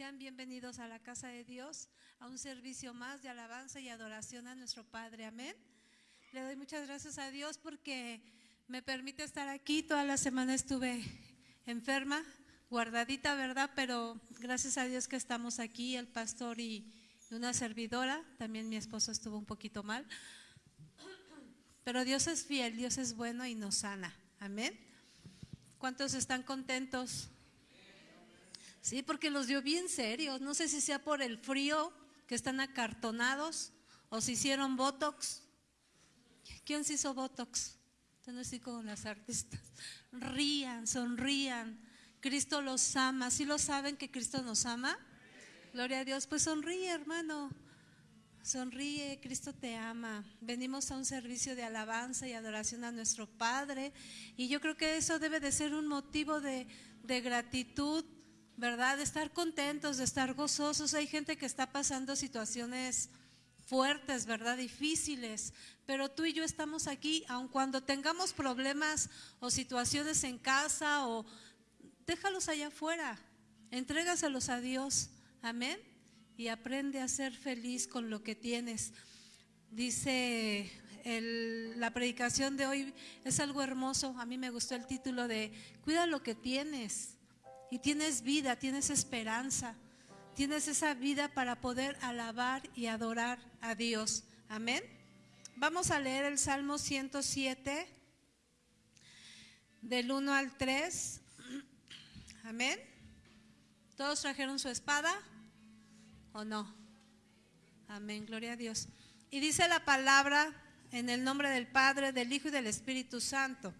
Sean bienvenidos a la casa de Dios, a un servicio más de alabanza y adoración a nuestro Padre. Amén. Le doy muchas gracias a Dios porque me permite estar aquí. Toda la semana estuve enferma, guardadita, ¿verdad? Pero gracias a Dios que estamos aquí, el pastor y una servidora. También mi esposo estuvo un poquito mal. Pero Dios es fiel, Dios es bueno y nos sana. Amén. ¿Cuántos están contentos? Sí, porque los dio bien serios. No sé si sea por el frío, que están acartonados, o si hicieron Botox. ¿Quién se hizo Botox? No así como las artistas. Rían, sonrían. Cristo los ama. ¿Sí lo saben que Cristo nos ama? Gloria a Dios. Pues sonríe, hermano. Sonríe, Cristo te ama. Venimos a un servicio de alabanza y adoración a nuestro Padre. Y yo creo que eso debe de ser un motivo de, de gratitud, ¿verdad? De estar contentos, de estar gozosos. Hay gente que está pasando situaciones fuertes, ¿verdad? Difíciles. Pero tú y yo estamos aquí, aun cuando tengamos problemas o situaciones en casa o déjalos allá afuera. Entrégaselos a Dios. Amén y aprende a ser feliz con lo que tienes. Dice la predicación de hoy, es algo hermoso, a mí me gustó el título de Cuida lo que tienes y tienes vida, tienes esperanza, tienes esa vida para poder alabar y adorar a Dios. Amén. Vamos a leer el Salmo 107 del 1 al 3. Amén. ¿Todos trajeron su espada? ¿O no? Amén, gloria a Dios. Y dice la palabra en el nombre del Padre, del Hijo y del Espíritu Santo.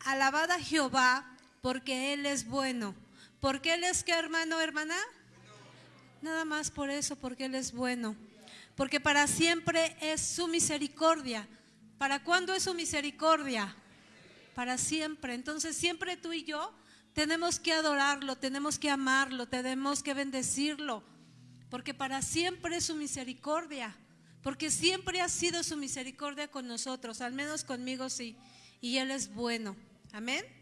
Alabad a Jehová porque Él es bueno. ¿Porque Él es qué hermano, hermana? Nada más por eso, porque Él es bueno. Porque para siempre es su misericordia. ¿Para cuándo es su misericordia? Para siempre. Entonces siempre tú y yo tenemos que adorarlo, tenemos que amarlo, tenemos que bendecirlo porque para siempre es su misericordia, porque siempre ha sido su misericordia con nosotros, al menos conmigo sí, y Él es bueno. Amén.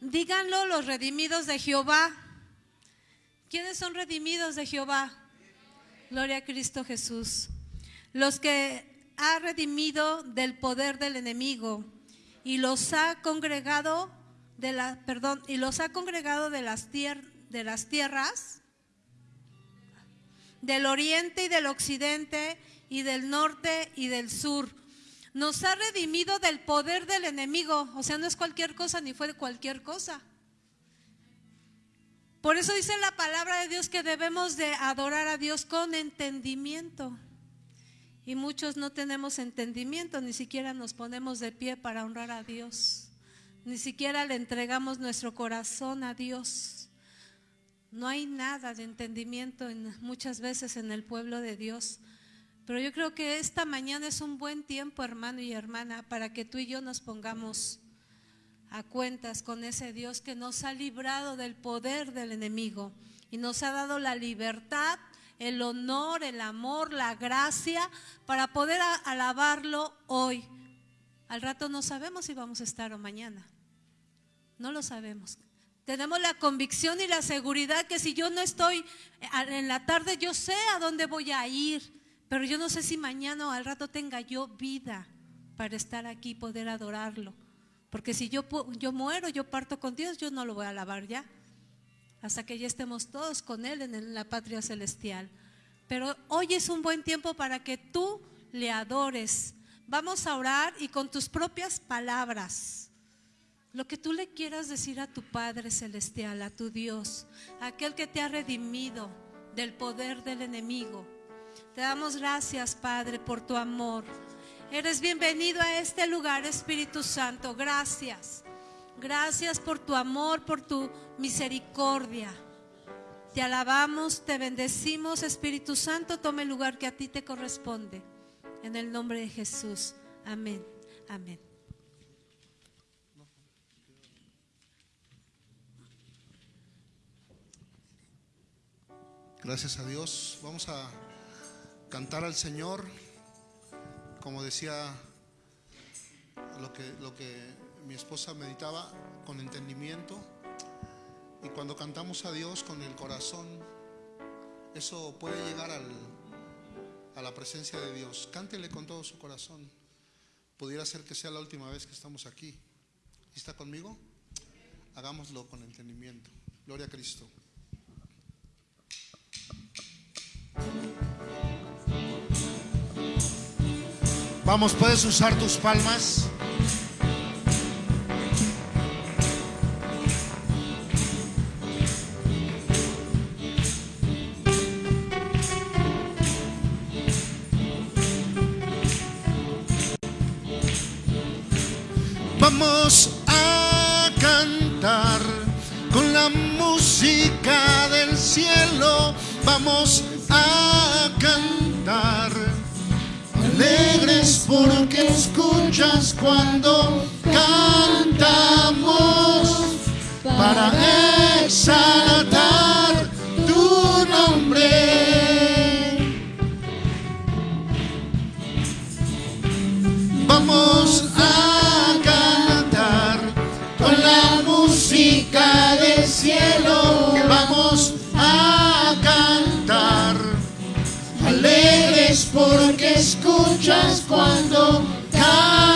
Díganlo los redimidos de Jehová. ¿Quiénes son redimidos de Jehová? Gloria a Cristo Jesús. Los que ha redimido del poder del enemigo y los ha congregado de la, perdón, y los ha congregado de las, de las tierras del oriente y del occidente y del norte y del sur. Nos ha redimido del poder del enemigo. O sea, no es cualquier cosa ni fue cualquier cosa. Por eso dice la palabra de Dios que debemos de adorar a Dios con entendimiento. Y muchos no tenemos entendimiento, ni siquiera nos ponemos de pie para honrar a Dios. Ni siquiera le entregamos nuestro corazón a Dios. No hay nada de entendimiento muchas veces en el pueblo de Dios. Pero yo creo que esta mañana es un buen tiempo, hermano y hermana, para que tú y yo nos pongamos a cuentas con ese Dios que nos ha librado del poder del enemigo y nos ha dado la libertad, el honor, el amor, la gracia para poder alabarlo hoy. Al rato no sabemos si vamos a estar o mañana. No lo sabemos. Tenemos la convicción y la seguridad que si yo no estoy en la tarde, yo sé a dónde voy a ir, pero yo no sé si mañana o al rato tenga yo vida para estar aquí y poder adorarlo. Porque si yo, yo muero, yo parto con Dios, yo no lo voy a alabar ya. Hasta que ya estemos todos con Él en la patria celestial. Pero hoy es un buen tiempo para que tú le adores. Vamos a orar y con tus propias palabras lo que tú le quieras decir a tu Padre Celestial, a tu Dios, aquel que te ha redimido del poder del enemigo. Te damos gracias, Padre, por tu amor. Eres bienvenido a este lugar, Espíritu Santo. Gracias. Gracias por tu amor, por tu misericordia. Te alabamos, te bendecimos, Espíritu Santo. Tome el lugar que a ti te corresponde. En el nombre de Jesús. Amén. Amén. Gracias a Dios. Vamos a cantar al Señor. Como decía lo que, lo que mi esposa meditaba con entendimiento y cuando cantamos a Dios con el corazón, eso puede llegar al, a la presencia de Dios. Cántele con todo su corazón. Pudiera ser que sea la última vez que estamos aquí. ¿Está conmigo? Hagámoslo con entendimiento. Gloria a Cristo. Vamos, puedes usar tus palmas. Vamos a cantar con la música del cielo. Vamos a cantar alegres porque escuchas cuando cantamos para exaltar tu nombre. Porque escuchas cuando cantamos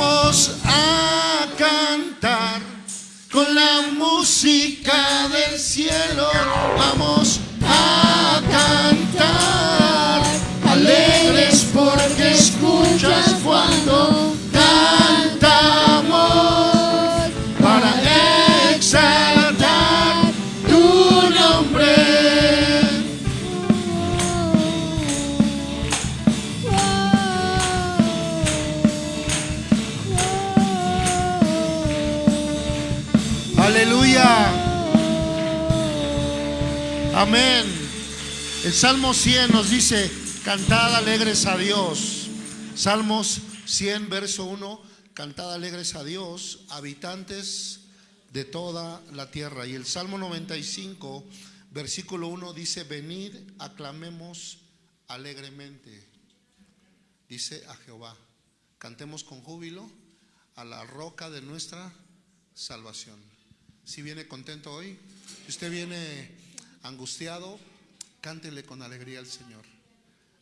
vamos a cantar con la música del cielo. Vamos a cantar alegres porque escuchas Amén. El Salmo 100 nos dice, cantad alegres a Dios. Salmos 100, verso 1, cantad alegres a Dios, habitantes de toda la tierra. Y el Salmo 95, versículo 1 dice, venid, aclamemos alegremente, dice a Jehová. Cantemos con júbilo a la roca de nuestra salvación. Si viene contento hoy, si usted viene angustiado, cántele con alegría al Señor.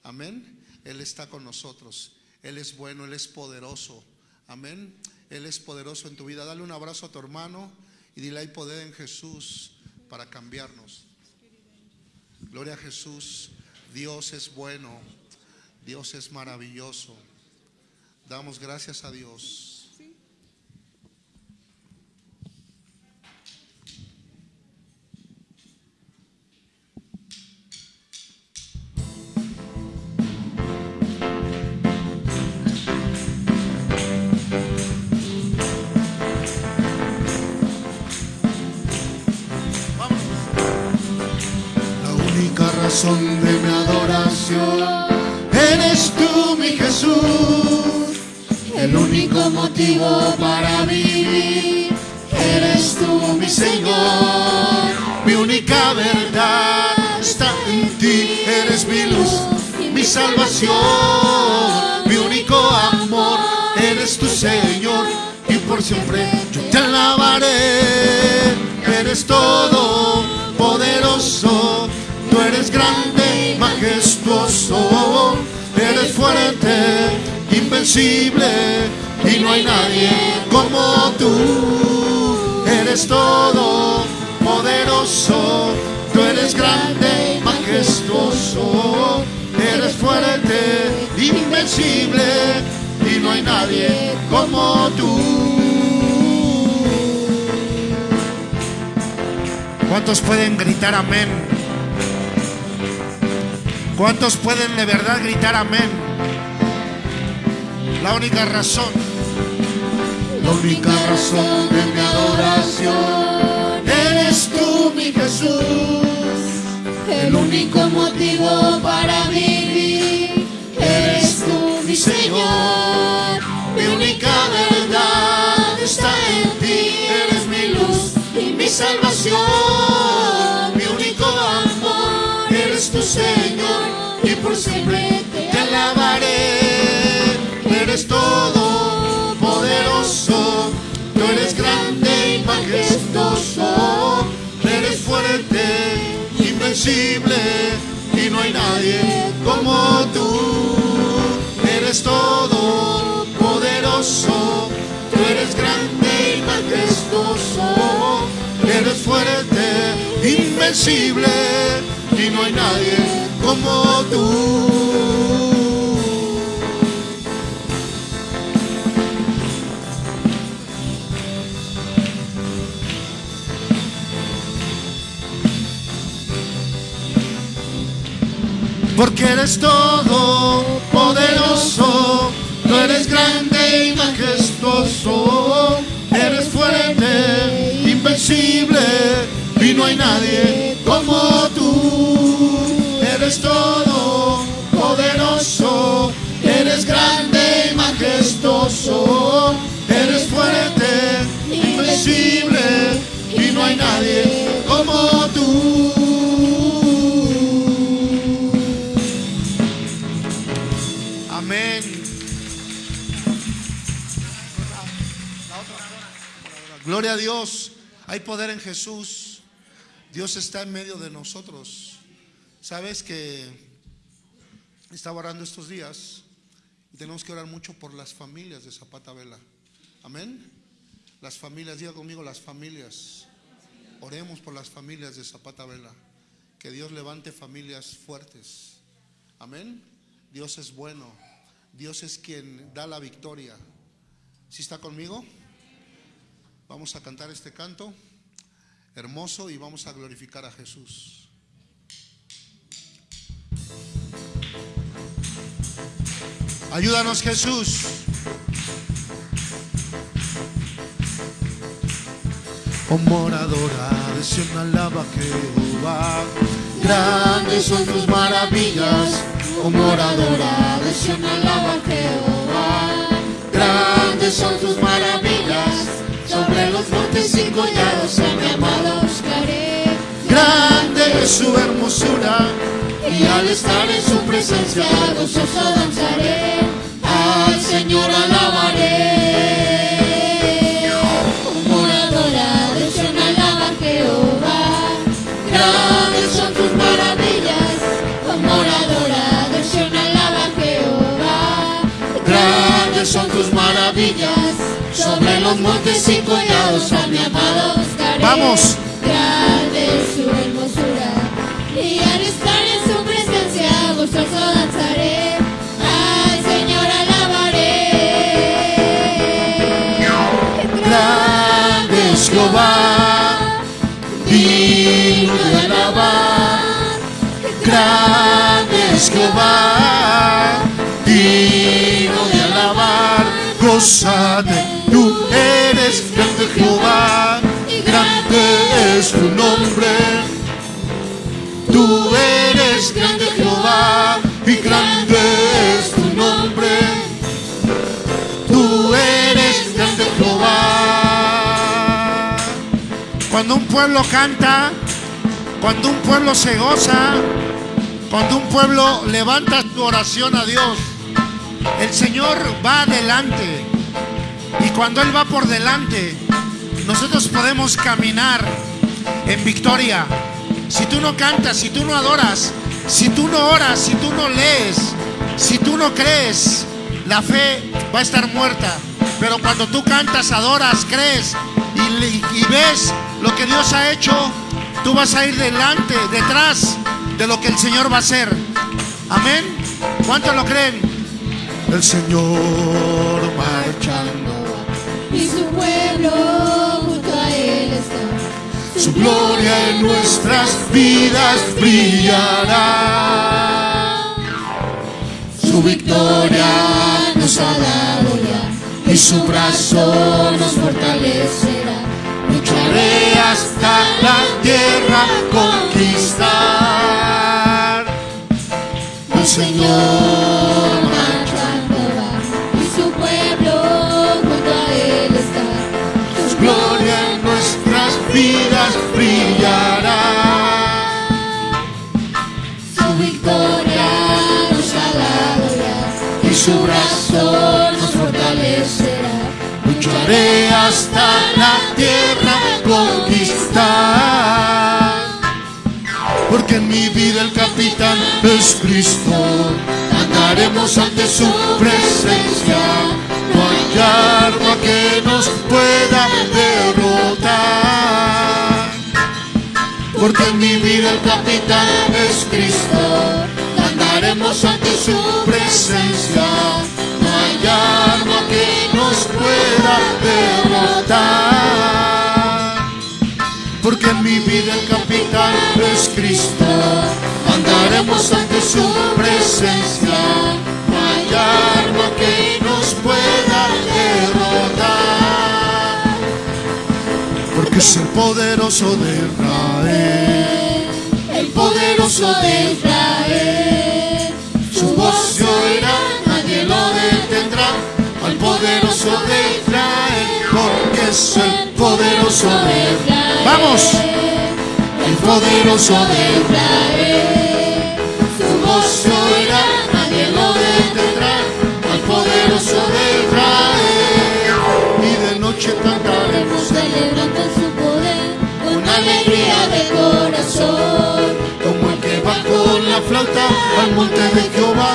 Amén. Él está con nosotros. Él es bueno, Él es poderoso. Amén. Él es poderoso en tu vida. Dale un abrazo a tu hermano y dile hay poder en Jesús para cambiarnos. Gloria a Jesús. Dios es bueno. Dios es maravilloso. Damos gracias a Dios. Motivo para vivir eres tú, mi Señor. Mi única verdad está en ti, eres mi luz, mi salvación. Mi único amor eres tu Señor y por siempre yo te alabaré. Eres todo poderoso, tú eres grande y majestuoso, eres fuerte, invencible y no hay nadie como tú. Eres todo poderoso, tú eres grande y majestuoso, eres fuerte, invencible y no hay nadie como tú. ¿Cuántos pueden gritar amén? ¿Cuántos pueden de verdad gritar amén? La única razón, La única razón de mi adoración eres tú, mi Jesús. El único motivo para vivir eres tú, mi Señor. Mi única verdad está en ti, eres mi luz y mi salvación. Mi único amor eres tu Señor y por siempre te alabaré. eres todo poderoso, tú eres grande y majestuoso, eres fuerte, invencible y no hay nadie como tú. Eres todo poderoso, tú eres grande y majestuoso, eres fuerte, invencible y no hay nadie como tú. Porque eres todo poderoso, tú eres grande y majestuoso, eres fuerte, invencible y no hay nadie como tú. Eres todo poderoso, eres grande y majestuoso, eres fuerte, invencible y no hay nadie Gloria a Dios. Hay poder en Jesús. Dios está en medio de nosotros. Sabes que estaba orando estos días y tenemos que orar mucho por las familias de Zapata Vela. Amén. Las familias, diga conmigo las familias. Oremos por las familias de Zapata Vela. Que Dios levante familias fuertes. Amén. Dios es bueno. Dios es quien da la victoria. ¿Sí está conmigo? Vamos a cantar este canto hermoso y vamos a glorificar a Jesús. Ayúdanos Jesús. Oh moradora de Sion, alaba Jehová. Grandes son tus maravillas, oh moradora de Sion, alaba Jehová. Grandes son tus maravillas, sobre los montes y collados a mi amado buscaré. Grande es su hermosura y al estar en su presencia gozoso danzaré, al Señor alabaré. Los montes y collados a mi amado buscaré. Vamos. Grande es su hermosura, y al estar en su presencia gozoso danzaré, al Señor alabaré. Grande es Jehová, digno de alabar. Grande es Jehová, digno. Gózate, tú eres grande Jehová, grande es tu nombre. Tú eres grande Jehová y grande es tu nombre. Tú eres grande Jehová. Cuando un pueblo canta, cuando un pueblo se goza, cuando un pueblo levanta su oración a Dios, el Señor va adelante. Y cuando Él va por delante, nosotros podemos caminar en victoria. Si tú no cantas, si tú no adoras, si tú no oras, si tú no lees, si tú no crees, la fe va a estar muerta. Pero cuando tú cantas, adoras, crees y, y ves lo que Dios ha hecho, tú vas a ir delante, detrás de lo que el Señor va a hacer. Amén. ¿Cuántos lo creen? El Señor marchando. y su pueblo junto a él está. Su gloria en nuestras vidas brillará. Su victoria nos ha dado ya y su brazo nos fortalecerá. Lucharé hasta la tierra conquistar. El Señor su brazo nos fortalecerá. Lucharé hasta la tierra conquistar. Porque en mi vida el capitán es Cristo. Andaremos ante su presencia. No hay arma que nos pueda derrotar. Porque en mi vida el capitán es Cristo. Andaremos ante su presencia. No hay arma que nos pueda derrotar. Porque en mi vida el capitán es Cristo. Andaremos ante su presencia. No hay arma que nos pueda derrotar. Porque es el poderoso de Israel. El poderoso de Israel, se oirá, nadie lo detendrá. Al poderoso de Israel, porque es el poderoso de Israel. ¡Vamos! El poderoso de Israel, su voz se oirá, nadie lo detendrá. Al poderoso de Israel. Y de noche cantaremos Celebrando su poder con alegría de corazón. como el que va con la flauta al monte de Jehová.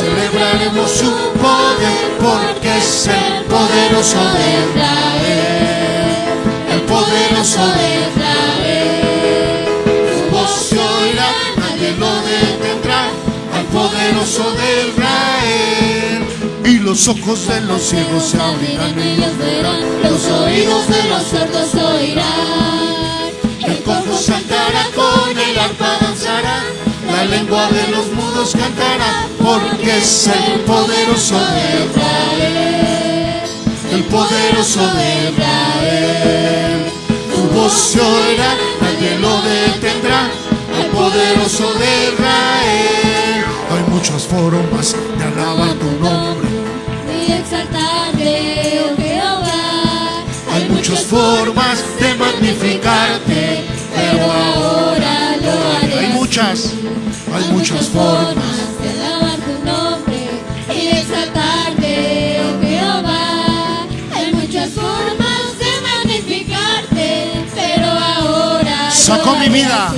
Celebraremos su poder porque es el poderoso de Israel, el poderoso de Israel, Su voz se oirá, nadie lo detendrá. Al poderoso de Israel. Y los ojos de los ciegos se abrirán y los verán. los oídos de los sordos oirán. El cojo saltará con el arpa danzará. La lengua de los mudos cantará porque es el poderoso de Israel, el poderoso de Israel. Tu voz se oirá, nadie lo detendrá. Al poderoso de Israel. Hay muchas formas de alabar tu nombre. y exaltarte, oh Jehová. Hay muchas formas de magnificarte. pero ahora muchas. Hay muchas formas de alabar tu nombre y de exaltarte, oh Jehová. Hay muchas formas de magnificarte, pero ahora Sacó mi vida.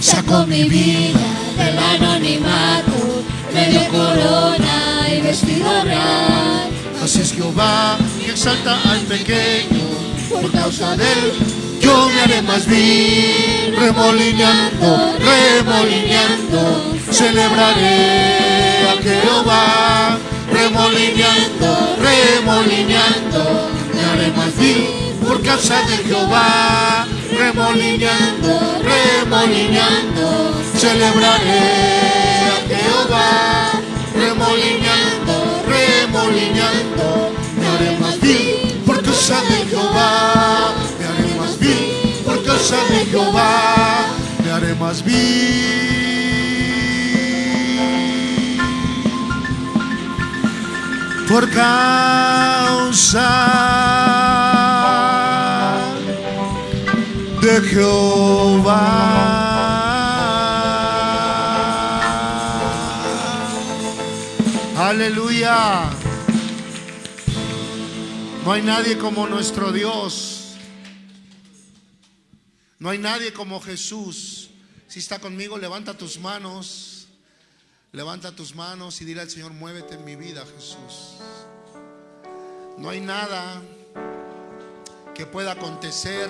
Sacó mi vida del anonimato, me dio corona y vestido real. Así es Jehová que exalta al pequeño. Por causa de él yo me haré más vil. Remolineando, remolineando, celebraré a Jehová. Remolineando, remolineando, me haré más vil. Por causa de Jehová. Remolineando, remolineando, celebraré a Jehová. Remolineando, remolineando, me haré más vil por causa de Jehová. Causa de Jehová. Me haré más vil por causa de Jehová. Aleluya. No hay nadie como nuestro Dios. No hay nadie como Jesús. Si está conmigo, levanta tus manos. Levanta tus manos y dile al Señor, muévete en mi vida, Jesús. No hay nada que pueda acontecer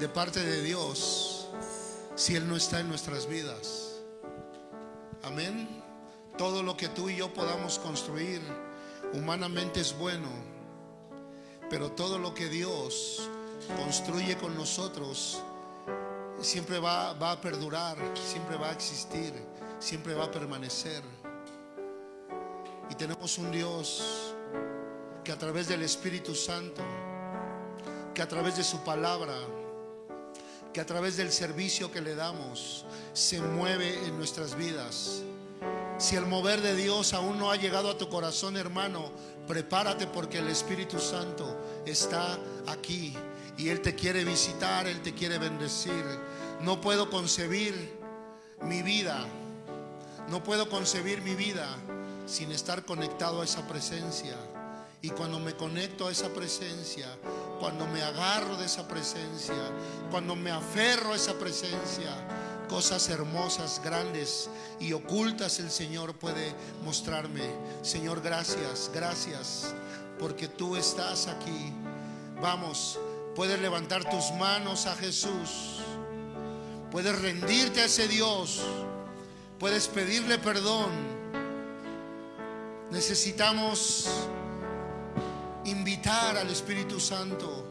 de parte de Dios si Él no está en nuestras vidas. Amén. Todo lo que tú y yo podamos construir humanamente es bueno, pero todo lo que Dios construye con nosotros siempre va, va a perdurar, siempre va a existir, siempre va a permanecer. Y tenemos un Dios que a través del Espíritu Santo, que a través de su palabra, que a través del servicio que le damos, se mueve en nuestras vidas. Si el mover de Dios aún no ha llegado a tu corazón, hermano, prepárate porque el Espíritu Santo está aquí y Él te quiere visitar, Él te quiere bendecir. No puedo concebir mi vida, no puedo concebir mi vida sin estar conectado a esa presencia. Y cuando me conecto a esa presencia, cuando me agarro de esa presencia, cuando me aferro a esa presencia, cosas hermosas, grandes y ocultas el Señor puede mostrarme. Señor, gracias, gracias, porque tú estás aquí. Vamos, puedes levantar tus manos a Jesús, puedes rendirte a ese Dios, puedes pedirle perdón. Necesitamos invitar al Espíritu Santo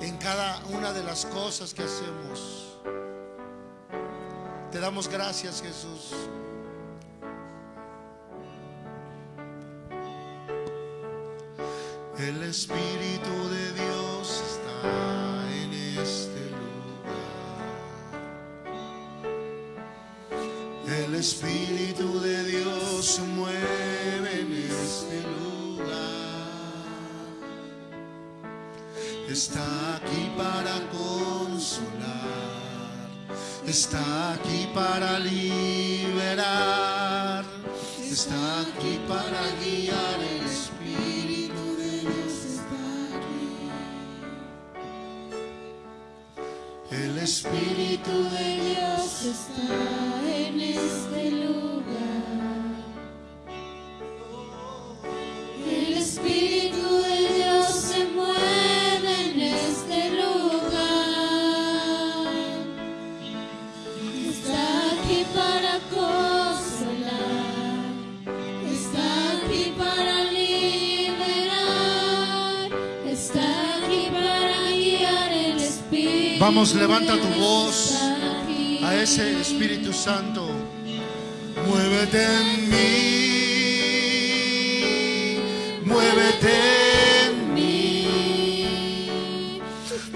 en cada una de las cosas que hacemos. Te damos gracias, Jesús. El Espíritu de Dios El Espíritu de Dios se mueve en este lugar. Está aquí para consolar. Está aquí para liberar. Está aquí para guiar. El Espíritu de Dios está en este lugar. El Espíritu Vamos, levanta tu voz a ese Espíritu Santo. Muévete en mí, muévete en mí.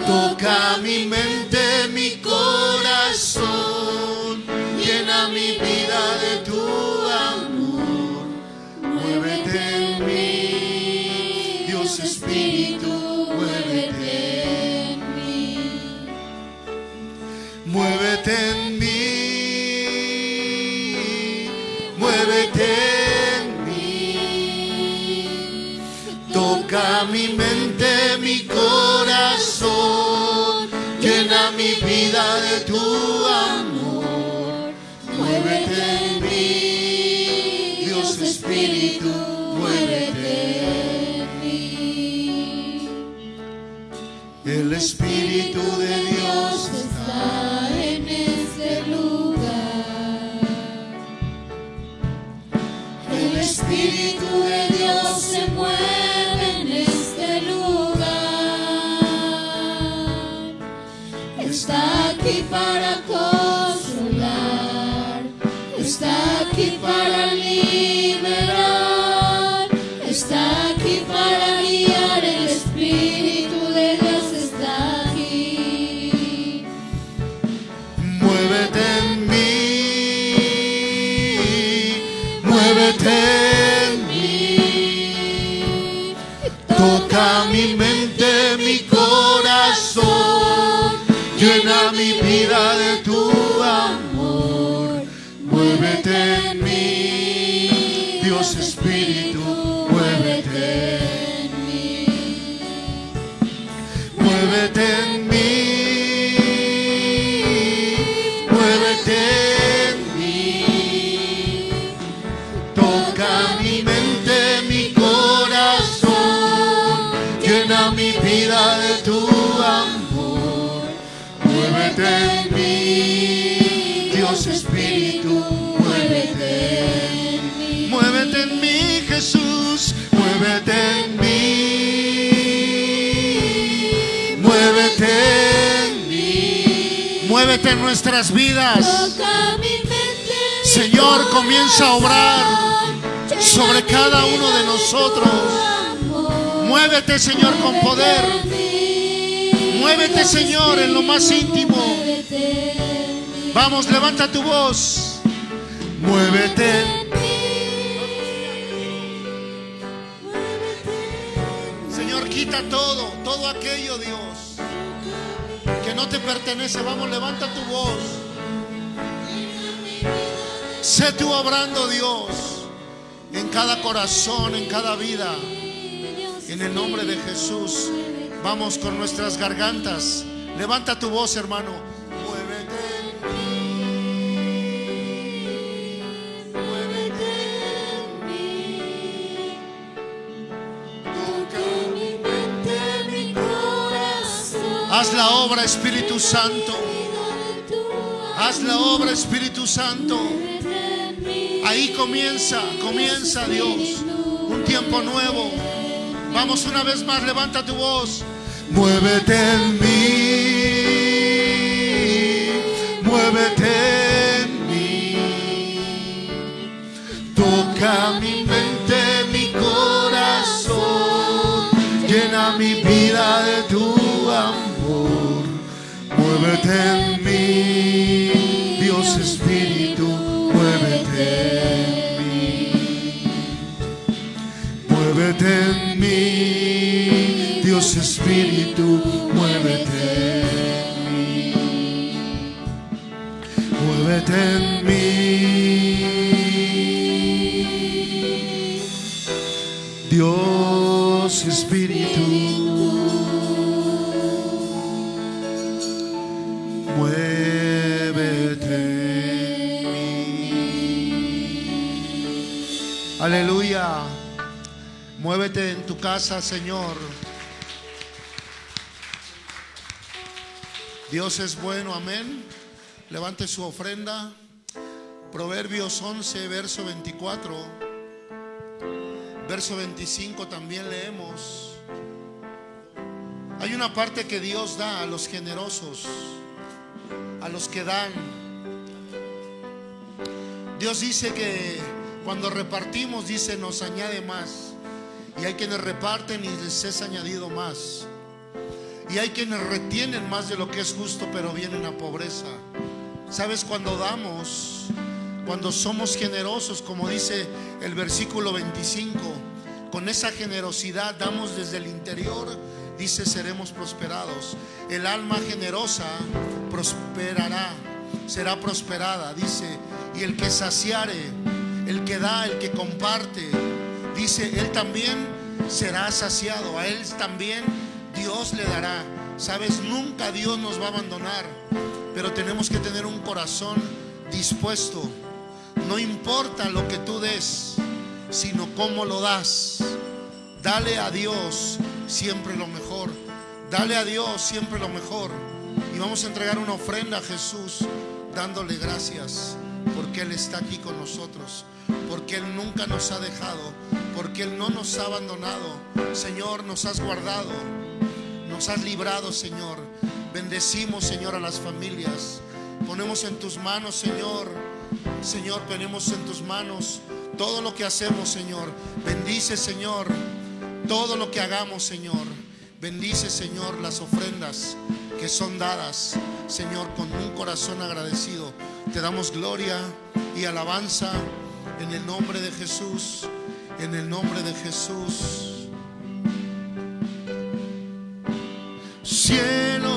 Toca mi mente, mi corazón, llena mi vida de tu amor. Muévete en mí, Dios Espíritu, muévete en mí. El Espíritu de en nuestras vidas. Señor, comienza a obrar sobre cada uno de nosotros. Muévete, Señor, con poder. Muévete, Señor, en lo más íntimo. Vamos, levanta tu voz. Muévete. Pertenece. Vamos, levanta tu voz. Sé tú obrando, Dios, en cada corazón, en cada vida. En el nombre de Jesús, vamos con nuestras gargantas. Levanta tu voz, hermano. Haz la obra, Espíritu Santo. Haz la obra, Espíritu Santo. Ahí comienza, comienza Dios. Un tiempo nuevo. Vamos una vez más, levanta tu voz. Muévete en mí. Muévete en mí. Toca mi mente, mi corazón. Llena mi vida de tu amor. Muévete en mí, Dios Espíritu, muévete en mí. Muévete en mí, Dios Espíritu, muévete en mí. Muévete en mí. Casa, Señor. Dios es bueno, amén. Levante su ofrenda. Proverbios 11, verso 24. Verso 25 también leemos. Hay una parte que Dios da a los generosos, a los que dan. Dios dice que cuando repartimos, dice, nos añade más. Y hay quienes reparten y les es añadido más. Y hay quienes retienen más de lo que es justo, pero vienen a pobreza. ¿Sabes? Cuando damos, cuando somos generosos, como dice el versículo 25, con esa generosidad damos desde el interior, dice, seremos prosperados. El alma generosa prosperará, será prosperada, dice, y el que saciare, el que da, el que comparte, dice, él también será saciado. A él también Dios le dará. Sabes, nunca Dios nos va a abandonar, pero tenemos que tener un corazón dispuesto. No importa lo que tú des, sino cómo lo das. Dale a Dios siempre lo mejor. Dale a Dios siempre lo mejor. Y vamos a entregar una ofrenda a Jesús dándole gracias porque Él está aquí con nosotros, porque Él nunca nos ha dejado, porque Él no nos ha abandonado. Señor, nos has guardado, nos has librado, Señor. Bendecimos, Señor, a las familias. Ponemos en tus manos, Señor. Señor, ponemos en tus manos todo lo que hacemos, Señor. Bendice, Señor, todo lo que hagamos, Señor. Bendice, Señor, las ofrendas que son dadas, Señor, con un corazón agradecido. Te damos gloria y alabanza en el nombre de Jesús, en el nombre de Jesús. Cielo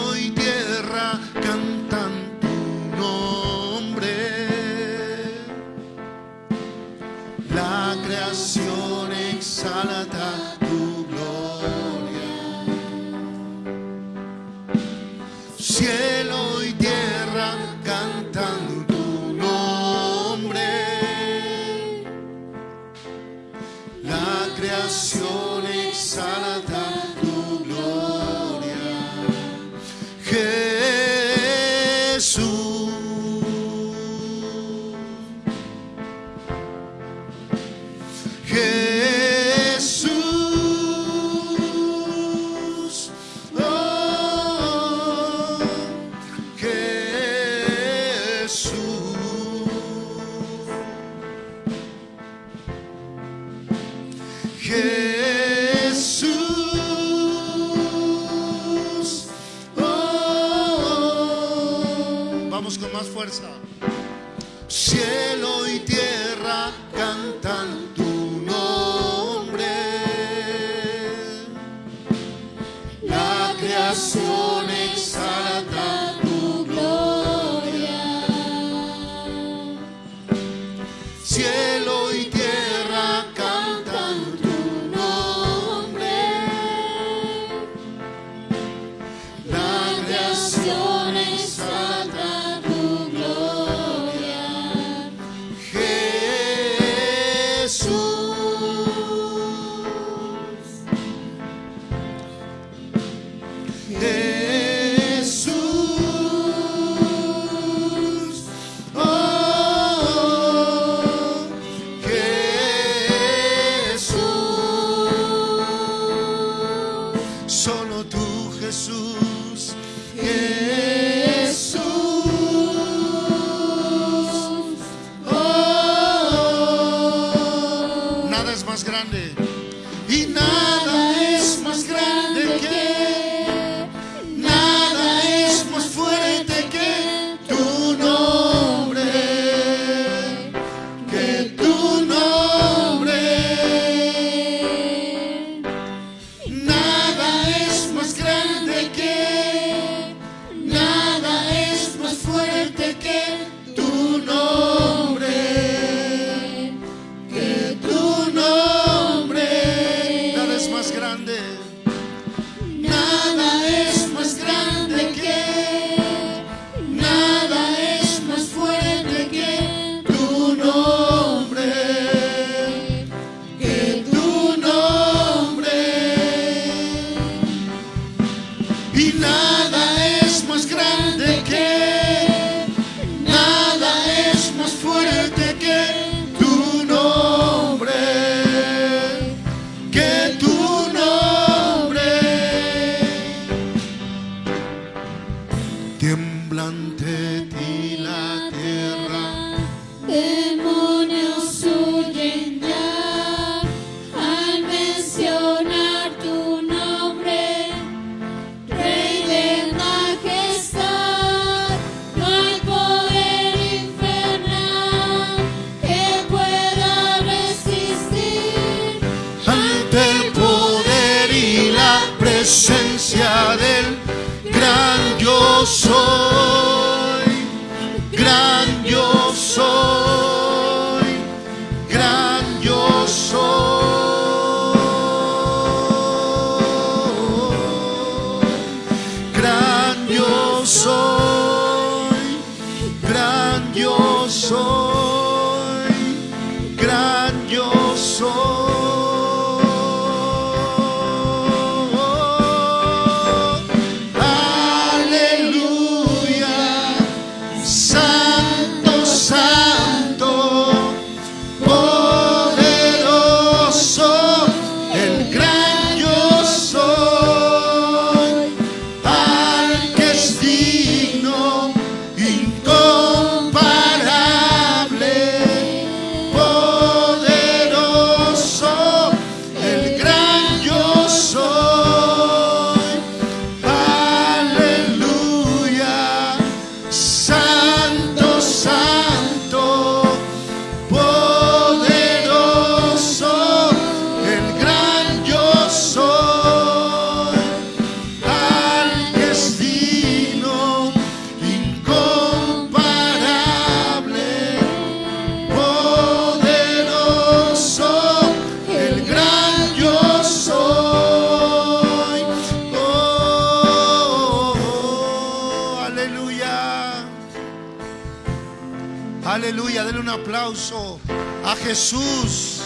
Jesús.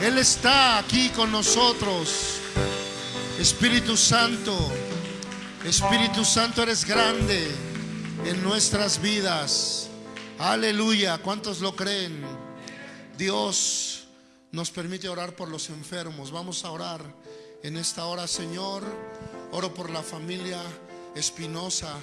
Él está aquí con nosotros. Espíritu Santo, Espíritu Santo, eres grande en nuestras vidas. Aleluya. ¿Cuántos lo creen? Dios nos permite orar por los enfermos. Vamos a orar en esta hora, Señor. Oro por la familia Espinosa.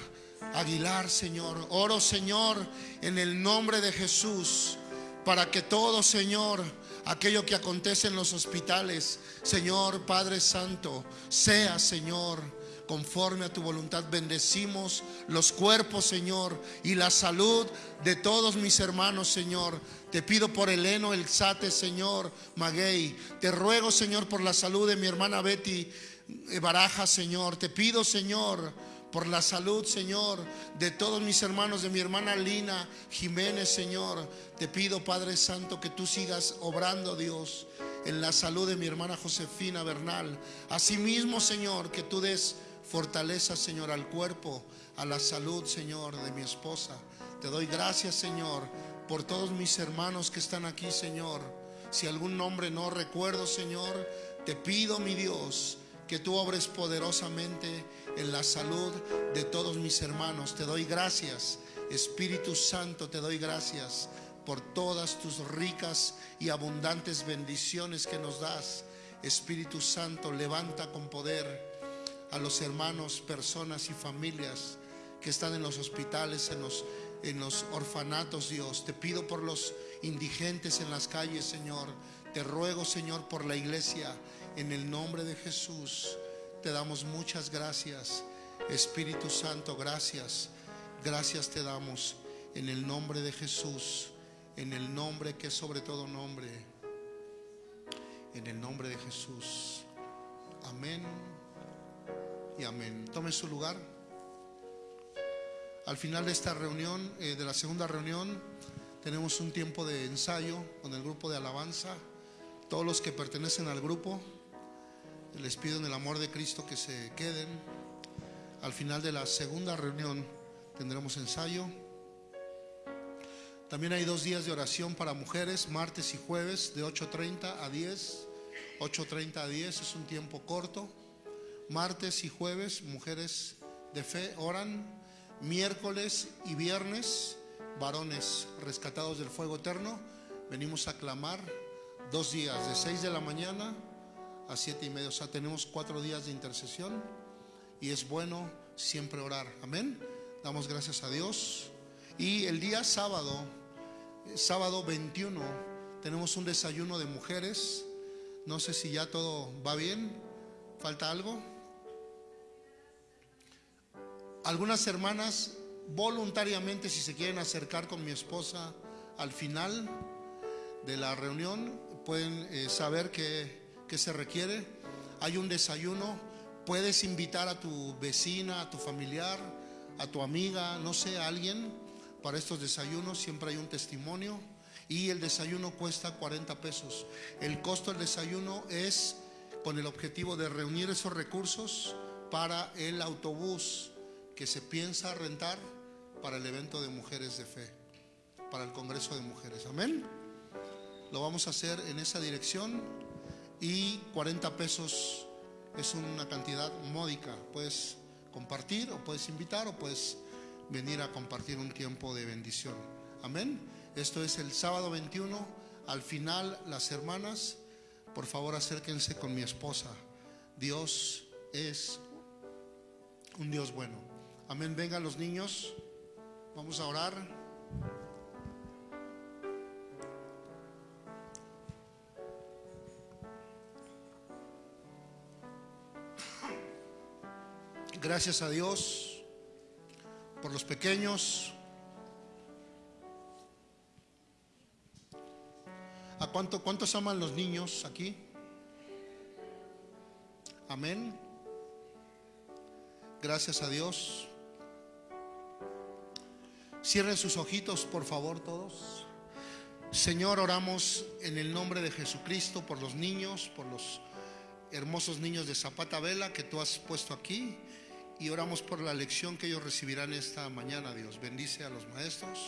Aguilar, Señor. Oro, Señor, en el nombre de Jesús para que todo, Señor, aquello que acontece en los hospitales, Señor Padre Santo, sea, Señor, conforme a tu voluntad. Bendecimos los cuerpos, Señor, y la salud de todos mis hermanos, Señor. Te pido por Eleno, el Sate, Señor, Maguey. Te ruego, Señor, por la salud de mi hermana Betty Baraja, Señor. Te pido, Señor, por la salud, Señor, de todos mis hermanos, de mi hermana Lina Jiménez, Señor. Te pido, Padre Santo, que tú sigas obrando, Dios, en la salud de mi hermana Josefina Bernal. Asimismo, Señor, que tú des fortaleza, Señor, al cuerpo, a la salud, Señor, de mi esposa. Te doy gracias, Señor, por todos mis hermanos que están aquí, Señor. Si algún nombre no recuerdo, Señor, te pido, mi Dios, que tú obres poderosamente en la salud de todos mis hermanos. Te doy gracias, Espíritu Santo, te doy gracias por todas tus ricas y abundantes bendiciones que nos das. Espíritu Santo, levanta con poder a los hermanos, personas y familias que están en los hospitales, en los, en los orfanatos, Dios. Te pido por los indigentes en las calles, Señor. Te ruego, Señor, por la iglesia, en el nombre de Jesús. Te damos muchas gracias. Espíritu Santo, gracias. Gracias te damos en el nombre de Jesús, en el nombre que es sobre todo nombre. En el nombre de Jesús. Amén y amén. Tome su lugar. Al final de esta reunión, eh, de la segunda reunión, tenemos un tiempo de ensayo con el grupo de alabanza. Todos los que pertenecen al grupo les pido en el amor de Cristo que se queden. Al final de la segunda reunión tendremos ensayo. También hay dos días de oración para mujeres, martes y jueves, de 8.30 a 10. 8.30 a 10 es un tiempo corto. Martes y jueves, mujeres de fe oran. Miércoles y viernes, varones rescatados del fuego eterno, venimos a clamar dos días, de 6 de la mañana a siete y media. O sea, tenemos cuatro días de intercesión y es bueno siempre orar. Amén. Damos gracias a Dios. Y el día sábado, sábado 21, tenemos un desayuno de mujeres. No sé si ya todo va bien. ¿Falta algo? Algunas hermanas voluntariamente, si se quieren acercar con mi esposa al final de la reunión, pueden eh, saber que que se requiere. Hay un desayuno. Puedes invitar a tu vecina, a tu familiar, a tu amiga, no sé, a alguien para estos desayunos. Siempre hay un testimonio. Y el desayuno cuesta 40 pesos. El costo del desayuno es con el objetivo de reunir esos recursos para el autobús que se piensa rentar para el evento de mujeres de fe, para el Congreso de Mujeres. Amén. lo vamos a hacer en esa dirección y 40 pesos es una cantidad módica. Puedes compartir o puedes invitar o puedes venir a compartir un tiempo de bendición. Amén. Esto es el sábado 21. Al final, las hermanas, por favor acérquense con mi esposa. Dios es un Dios bueno. Amén. Vengan los niños. Vamos a orar. Gracias a Dios por los pequeños. ¿A cuánto, cuántos aman los niños aquí? Amén. Gracias a Dios. Cierren sus ojitos, por favor, todos. Señor, oramos en el nombre de Jesucristo por los niños, por los hermosos niños de Zapata Vela que tú has puesto aquí. Y oramos por la lección que ellos recibirán esta mañana, Dios. Bendice a los maestros.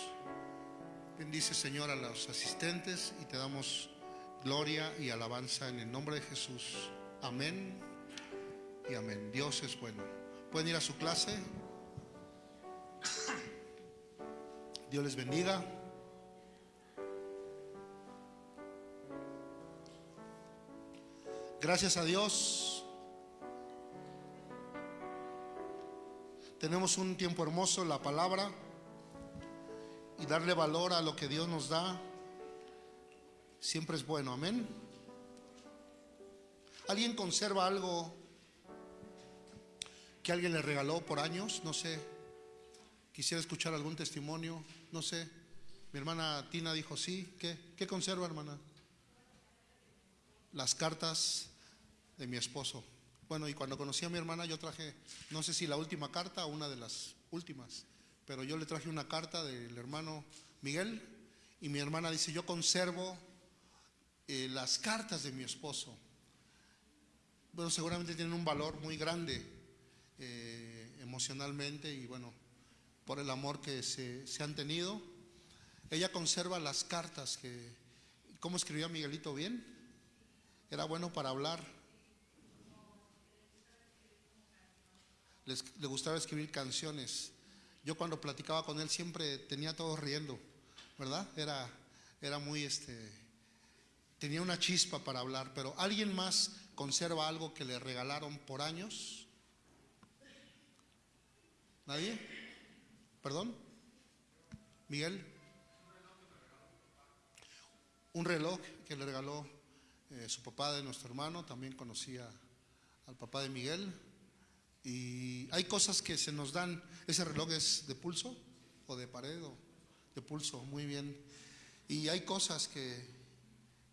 Bendice, Señor, a los asistentes. Y te damos gloria y alabanza en el nombre de Jesús. Amén y amén. Dios es bueno. ¿Pueden ir a su clase? Dios les bendiga. Gracias a Dios. Tenemos un tiempo hermoso, la palabra, y darle valor a lo que Dios nos da siempre es bueno, amén. ¿Alguien conserva algo que alguien le regaló por años? No sé. Quisiera escuchar algún testimonio, no sé. Mi hermana Tina dijo sí. ¿Qué, ¿Qué conserva, hermana? Las cartas de mi esposo. Bueno, y cuando conocí a mi hermana yo traje, no sé si la última carta o una de las últimas, pero yo le traje una carta del hermano Miguel y mi hermana dice, yo conservo eh, las cartas de mi esposo. Bueno, seguramente tienen un valor muy grande eh, emocionalmente y bueno, por el amor que se, se han tenido. Ella conserva las cartas que, ¿cómo escribía Miguelito bien? Era bueno para hablar le gustaba escribir canciones. Yo cuando platicaba con él siempre tenía todos riendo, ¿verdad? Era, era muy, este, tenía una chispa para hablar, pero ¿alguien más conserva algo que le regalaron por años? ¿Nadie? ¿Perdón? ¿Miguel? Un reloj que le regaló eh, su papá de nuestro hermano, también conocía al papá de Miguel. Y hay cosas que se nos dan. ¿Ese reloj es de pulso o de pared o de pulso? Muy bien. Y hay cosas que,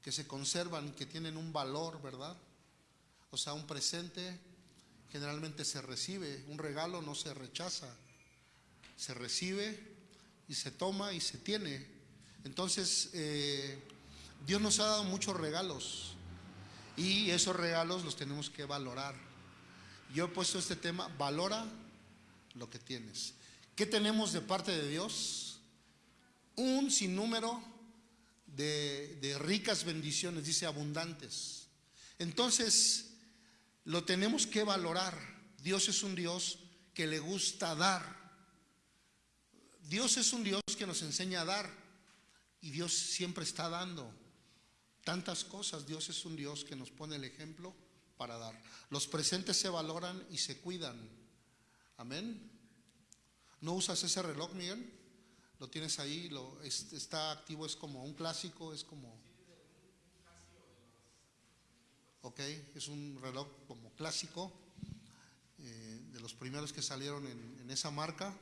que se conservan, que tienen un valor, ¿verdad? O sea, un presente generalmente se recibe, un regalo no se rechaza, se recibe y se toma y se tiene. Entonces, eh, Dios nos ha dado muchos regalos y esos regalos los tenemos que valorar. Yo he puesto este tema, valora lo que tienes. ¿Qué tenemos de parte de Dios? Un sinnúmero de, de ricas bendiciones, dice abundantes. Entonces, lo tenemos que valorar. Dios es un Dios que le gusta dar. Dios es un Dios que nos enseña a dar. Y Dios siempre está dando tantas cosas. Dios es un Dios que nos pone el ejemplo para dar. Los presentes se valoran y se cuidan. Amén. ¿No usas ese reloj, Miguel? Lo tienes ahí, lo, está activo, es como un clásico, es como... Ok, es un reloj como clásico, eh, de los primeros que salieron en, en esa marca.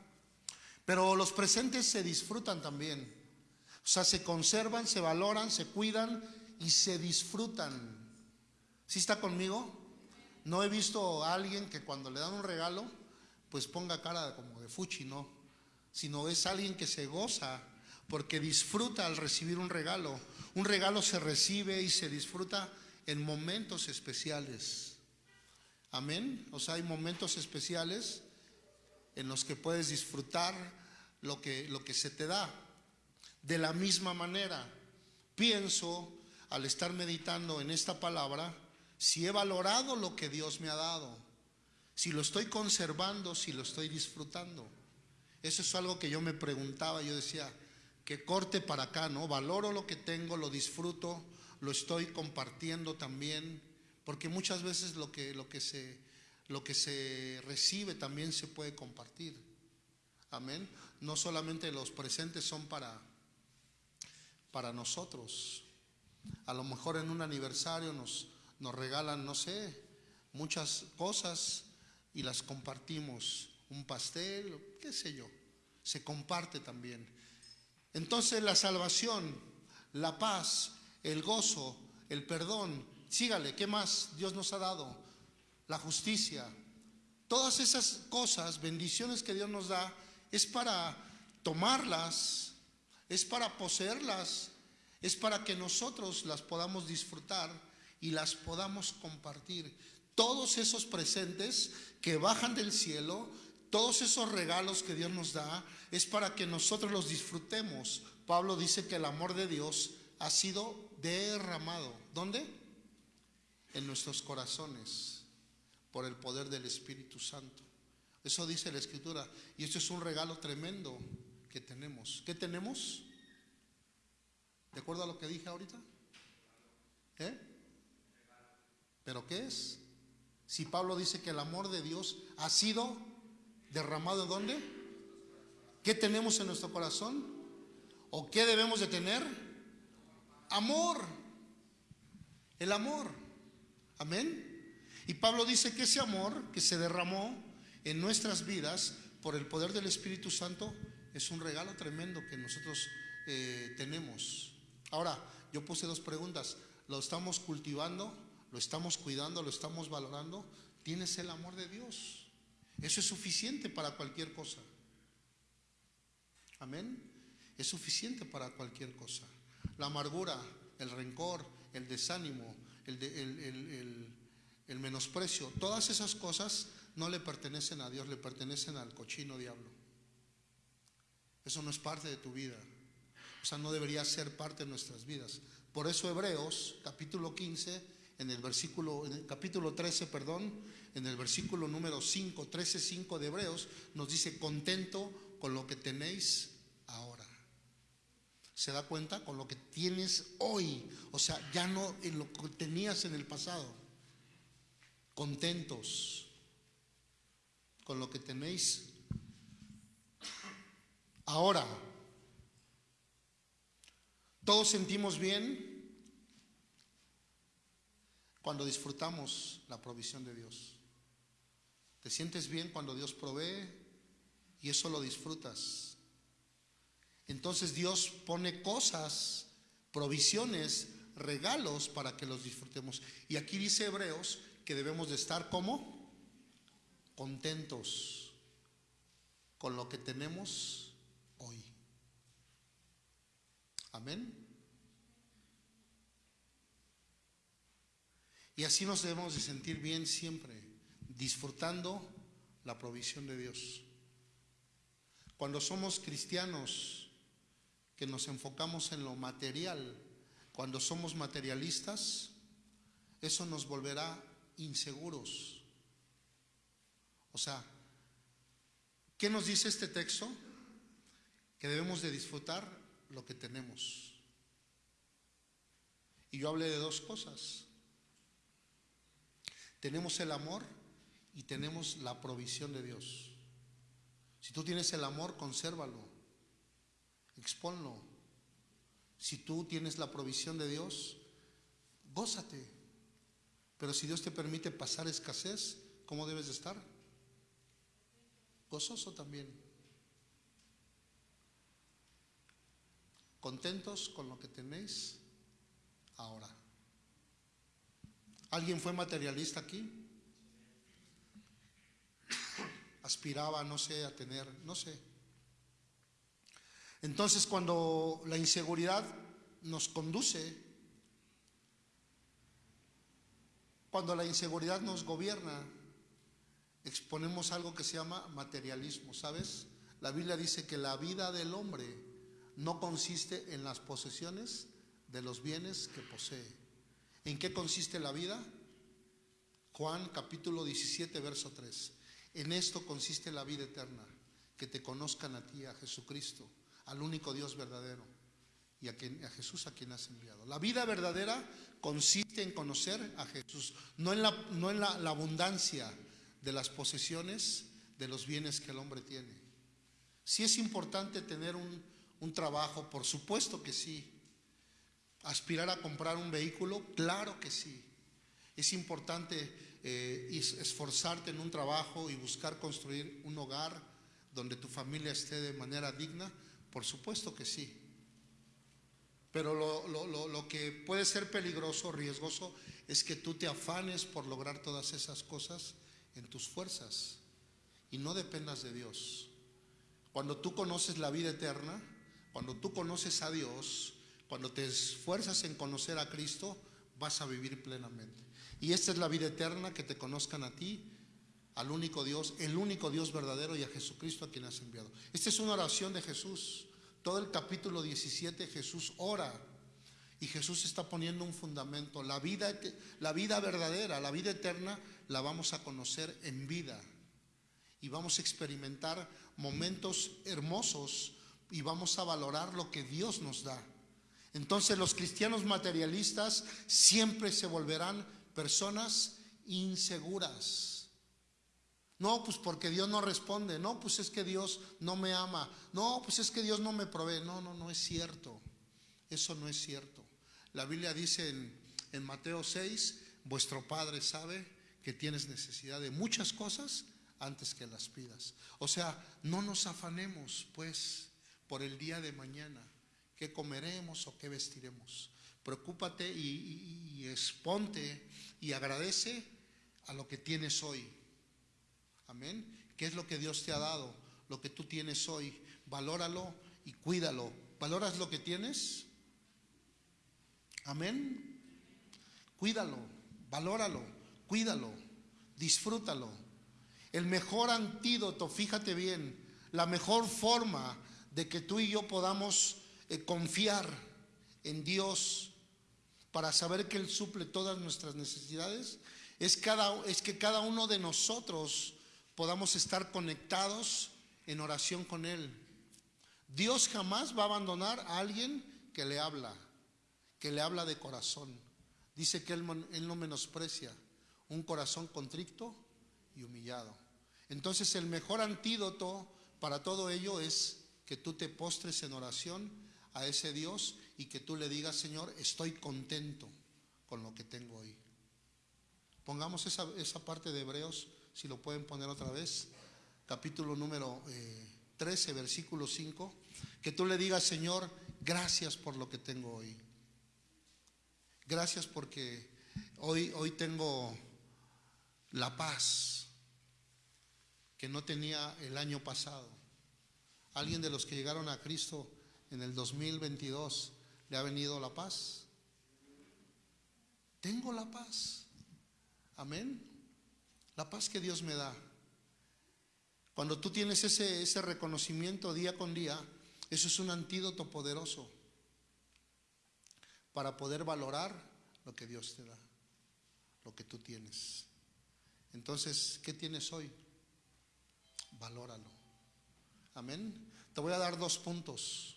Pero los presentes se disfrutan también. O sea, se conservan, se valoran, se cuidan y se disfrutan. ¿Sí está conmigo? No he visto a alguien que cuando le dan un regalo, pues ponga cara como de fuchi, no. Sino es alguien que se goza porque disfruta al recibir un regalo. Un regalo se recibe y se disfruta en momentos especiales. Amén. O sea, hay momentos especiales en los que puedes disfrutar lo que, lo que se te da. De la misma manera, pienso al estar meditando en esta palabra si he valorado lo que Dios me ha dado, si lo estoy conservando, si lo estoy disfrutando. Eso es algo que yo me preguntaba, yo decía, que corte para acá, ¿no? Valoro lo que tengo, lo disfruto, lo estoy compartiendo también, porque muchas veces lo que, lo que, se, lo que se recibe también se puede compartir. Amén. No solamente los presentes son para, para nosotros. A lo mejor en un aniversario nos, nos regalan, no sé, muchas cosas y las compartimos. Un pastel, qué sé yo. Se comparte también. Entonces la salvación, la paz, el gozo, el perdón, sígale, ¿qué más Dios nos ha dado? La justicia. Todas esas cosas, bendiciones que Dios nos da, es para tomarlas, es para poseerlas, es para que nosotros las podamos disfrutar y las podamos compartir. Todos esos presentes que bajan del cielo, todos esos regalos que Dios nos da, es para que nosotros los disfrutemos. Pablo dice que el amor de Dios ha sido derramado. ¿Dónde? En nuestros corazones, por el poder del Espíritu Santo. Eso dice la Escritura. Y esto es un regalo tremendo que tenemos. ¿Qué tenemos? ¿De acuerdo a lo que dije ahorita? ¿Eh? ¿Pero qué es? Si Pablo dice que el amor de Dios ha sido derramado en dónde? ¿Qué tenemos en nuestro corazón? ¿O qué debemos de tener? Amor. El amor. Amén. Y Pablo dice que ese amor que se derramó en nuestras vidas por el poder del Espíritu Santo es un regalo tremendo que nosotros eh, tenemos. Ahora, yo puse dos preguntas. ¿Lo estamos cultivando? ¿Lo estamos cuidando? ¿Lo estamos valorando? ¿Tienes el amor de Dios? Eso es suficiente para cualquier cosa. Amén. Es suficiente para cualquier cosa. La amargura, el rencor, el desánimo, el, el menosprecio, todas esas cosas no le pertenecen a Dios, le pertenecen al cochino diablo. Eso no es parte de tu vida. O sea, no debería ser parte de nuestras vidas. Por eso Hebreos, capítulo 15, en el versículo, en el capítulo 13, perdón, en el versículo número 5, 13, 5 de Hebreos, nos dice, contento con lo que tenéis ahora. ¿Se da cuenta? Con lo que tienes hoy. O sea, ya no en lo que tenías en el pasado. Contentos con lo que tenéis ahora. Todos sentimos bien cuando disfrutamos la provisión de Dios. Te sientes bien cuando Dios provee y eso lo disfrutas. Entonces Dios pone cosas, provisiones, regalos para que los disfrutemos. Y aquí dice Hebreos que debemos de estar como contentos con lo que tenemos hoy. Amén. Y así nos debemos de sentir bien siempre, disfrutando la provisión de Dios. Cuando somos cristianos que nos enfocamos en lo material, cuando somos materialistas, eso nos volverá inseguros. O sea, ¿qué nos dice este texto? Que debemos de disfrutar lo que tenemos. Y yo hablé de dos cosas. Tenemos el amor y tenemos la provisión de Dios. Si tú tienes el amor, consérvalo, exponlo. Si tú tienes la provisión de Dios, gózate. Pero si Dios te permite pasar escasez, ¿cómo debes de estar? Gozoso también. Contentos con lo que tenéis ahora. ¿Alguien fue materialista aquí? Aspiraba, no sé, a tener, no sé. Entonces cuando la inseguridad nos conduce, cuando la inseguridad nos gobierna, exponemos algo que se llama materialismo, ¿sabes? La Biblia dice que la vida del hombre no consiste en las posesiones de los bienes que posee. ¿En qué consiste la vida? Juan capítulo 17, verso 3. En esto consiste la vida eterna, que te conozcan a ti, a Jesucristo, al único Dios verdadero y a, quien, a Jesús a quien has enviado. La vida verdadera consiste en conocer a Jesús, no en la, no en la, abundancia de las posesiones, de los bienes que el hombre tiene. Si es importante tener un, un trabajo, por supuesto que sí. Aspirar a comprar un vehículo, claro que sí. Es importante eh, esforzarte en un trabajo y buscar construir un hogar donde tu familia esté de manera digna, por supuesto que sí. Pero lo, lo, lo, lo, que puede ser peligroso, riesgoso, es que tú te afanes por lograr todas esas cosas en tus fuerzas y no dependas de Dios. Cuando tú conoces la vida eterna, cuando tú conoces a Dios, cuando te esfuerzas en conocer a Cristo, vas a vivir plenamente. Y esta es la vida eterna, que te conozcan a ti, al único Dios, el único Dios verdadero y a Jesucristo a quien has enviado. Esta es una oración de Jesús. Todo el capítulo 17 Jesús ora y Jesús está poniendo un fundamento. La vida, la vida verdadera, la vida eterna, la vamos a conocer en vida. Y vamos a experimentar momentos hermosos y vamos a valorar lo que Dios nos da. Entonces los cristianos materialistas siempre se volverán personas inseguras. No, pues porque Dios no responde. No, pues es que Dios no me ama. No, pues es que Dios no me provee. No, no, no es cierto. Eso no es cierto. La Biblia dice en, Mateo 6, vuestro Padre sabe que tienes necesidad de muchas cosas antes que las pidas. O sea, no nos afanemos, pues, por el día de mañana, qué comeremos o qué vestiremos. Preocúpate y, y, exponte y agradece a lo que tienes hoy. Amén. ¿Qué es lo que Dios te ha dado? Lo que tú tienes hoy. Valóralo y cuídalo. ¿Valoras lo que tienes? Amén. Cuídalo, valóralo, cuídalo, disfrútalo. El mejor antídoto, fíjate bien, la mejor forma de que tú y yo podamos eh, confiar en Dios para saber que Él suple todas nuestras necesidades es, cada, es que cada uno de nosotros podamos estar conectados en oración con Él. Dios jamás va a abandonar a alguien que le habla, que le habla de corazón. Dice que Él, él no menosprecia un corazón contrito y humillado. Entonces el mejor antídoto para todo ello es que tú te postres en oración a ese Dios y que tú le digas, Señor, estoy contento con lo que tengo hoy. Pongamos esa, esa parte de Hebreos, si lo pueden poner otra vez, capítulo número eh, 13, versículo 5, que tú le digas, Señor, gracias por lo que tengo hoy. Gracias porque hoy, hoy tengo la paz que no tenía el año pasado. ¿Alguien de los que llegaron a Cristo en el 2022 le ha venido la paz? Tengo la paz. Amén. La paz que Dios me da. Cuando tú tienes ese, ese reconocimiento día con día, eso es un antídoto poderoso para poder valorar lo que Dios te da, lo que tú tienes. Entonces, ¿qué tienes hoy? Valóralo. Amén. Te voy a dar dos puntos.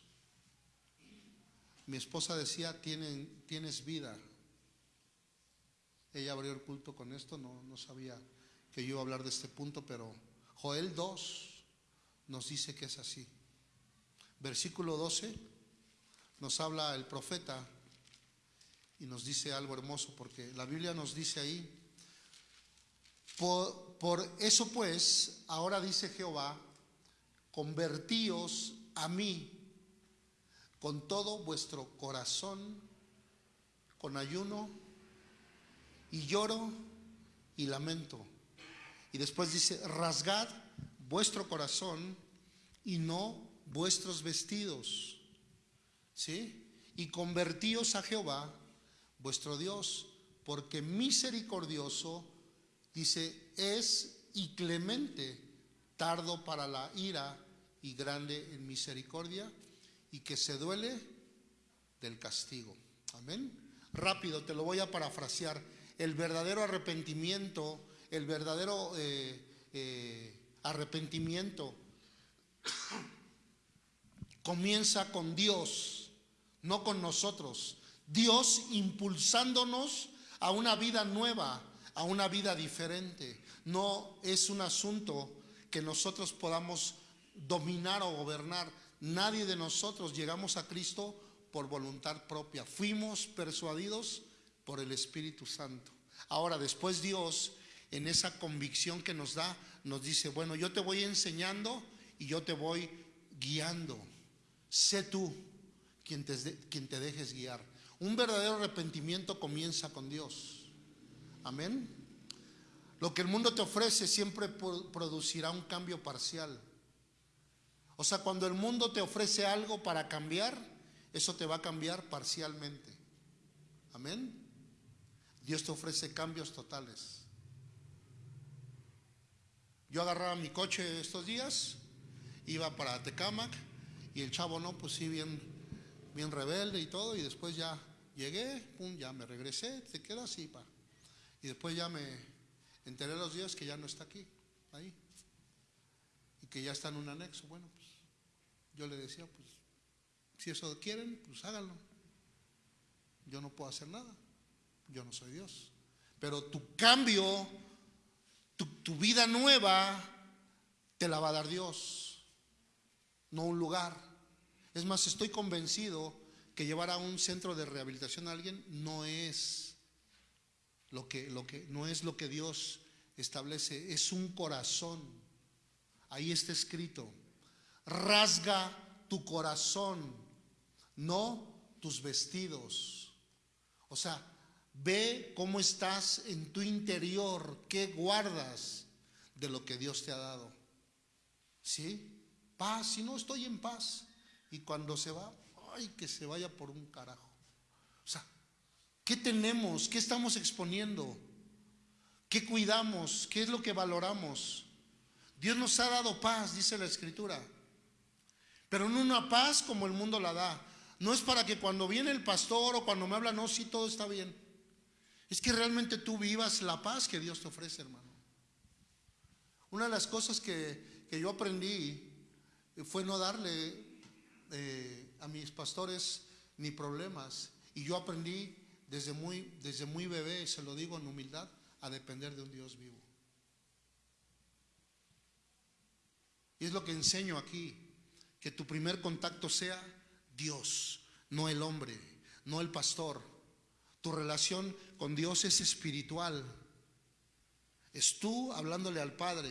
Mi esposa decía, tienes vida. Ella abrió el culto con esto, no, no sabía que yo iba a hablar de este punto, pero Joel 2 nos dice que es así. Versículo 12 nos habla el profeta y nos dice algo hermoso, porque la Biblia nos dice ahí, por eso pues, ahora dice Jehová, convertíos a mí con todo vuestro corazón, con ayuno y lloro y lamento. Y después dice, rasgad vuestro corazón y no vuestros vestidos. ¿Sí? Y convertíos a Jehová, vuestro Dios, porque misericordioso, dice, es y clemente, tardo para la ira y grande en misericordia, y que se duele del castigo. Amén. Rápido, te lo voy a parafrasear. El verdadero arrepentimiento, el verdadero eh, eh, arrepentimiento comienza con Dios, no con nosotros. Dios impulsándonos a una vida nueva, a una vida diferente. No es un asunto que nosotros podamos dominar o gobernar. Nadie de nosotros llegamos a Cristo por voluntad propia. Fuimos persuadidos por el Espíritu Santo. Ahora, después Dios, en esa convicción que nos da, nos dice, bueno, yo te voy enseñando y yo te voy guiando. Sé tú quien te, quien te dejes guiar. Un verdadero arrepentimiento comienza con Dios. Amén. Lo que el mundo te ofrece siempre producirá un cambio parcial. O sea, cuando el mundo te ofrece algo para cambiar, eso te va a cambiar parcialmente. Amén. Dios te ofrece cambios totales. Yo agarraba mi coche estos días, iba para Tecamac y el chavo no, pues sí, bien, bien rebelde y todo, y después ya llegué, pum, ya me regresé, te quedas así, pa. Y después ya me enteré los días que ya no está aquí, ahí, y que ya está en un anexo. Bueno, pues yo le decía, pues, si eso quieren, pues háganlo. Yo no puedo hacer nada, yo no soy Dios. Pero tu cambio, tu, tu vida nueva, te la va a dar Dios, no un lugar. Es más, estoy convencido que llevar a un centro de rehabilitación a alguien no es lo que, lo que, no es lo que Dios establece, es un corazón. Ahí está escrito, rasga tu corazón, no tus vestidos. O sea, ve cómo estás en tu interior, qué guardas de lo que Dios te ha dado. ¿Sí? Paz, si no estoy en paz, y cuando se va, ay, que se vaya por un carajo. O sea, ¿qué tenemos? ¿Qué estamos exponiendo? ¿Qué cuidamos? ¿Qué es lo que valoramos? Dios nos ha dado paz, dice la escritura. Pero no una paz como el mundo la da. No es para que cuando viene el pastor o cuando me habla, no, sí, todo está bien. Es que realmente tú vivas la paz que Dios te ofrece, hermano. Una de las cosas que, que yo aprendí fue no darle eh, a mis pastores ni problemas. Y yo aprendí desde muy, desde muy bebé, se lo digo en humildad, a depender de un Dios vivo. Y es lo que enseño aquí, que tu primer contacto sea Dios, no el hombre, no el pastor. Tu relación con Dios es espiritual. Es tú hablándole al Padre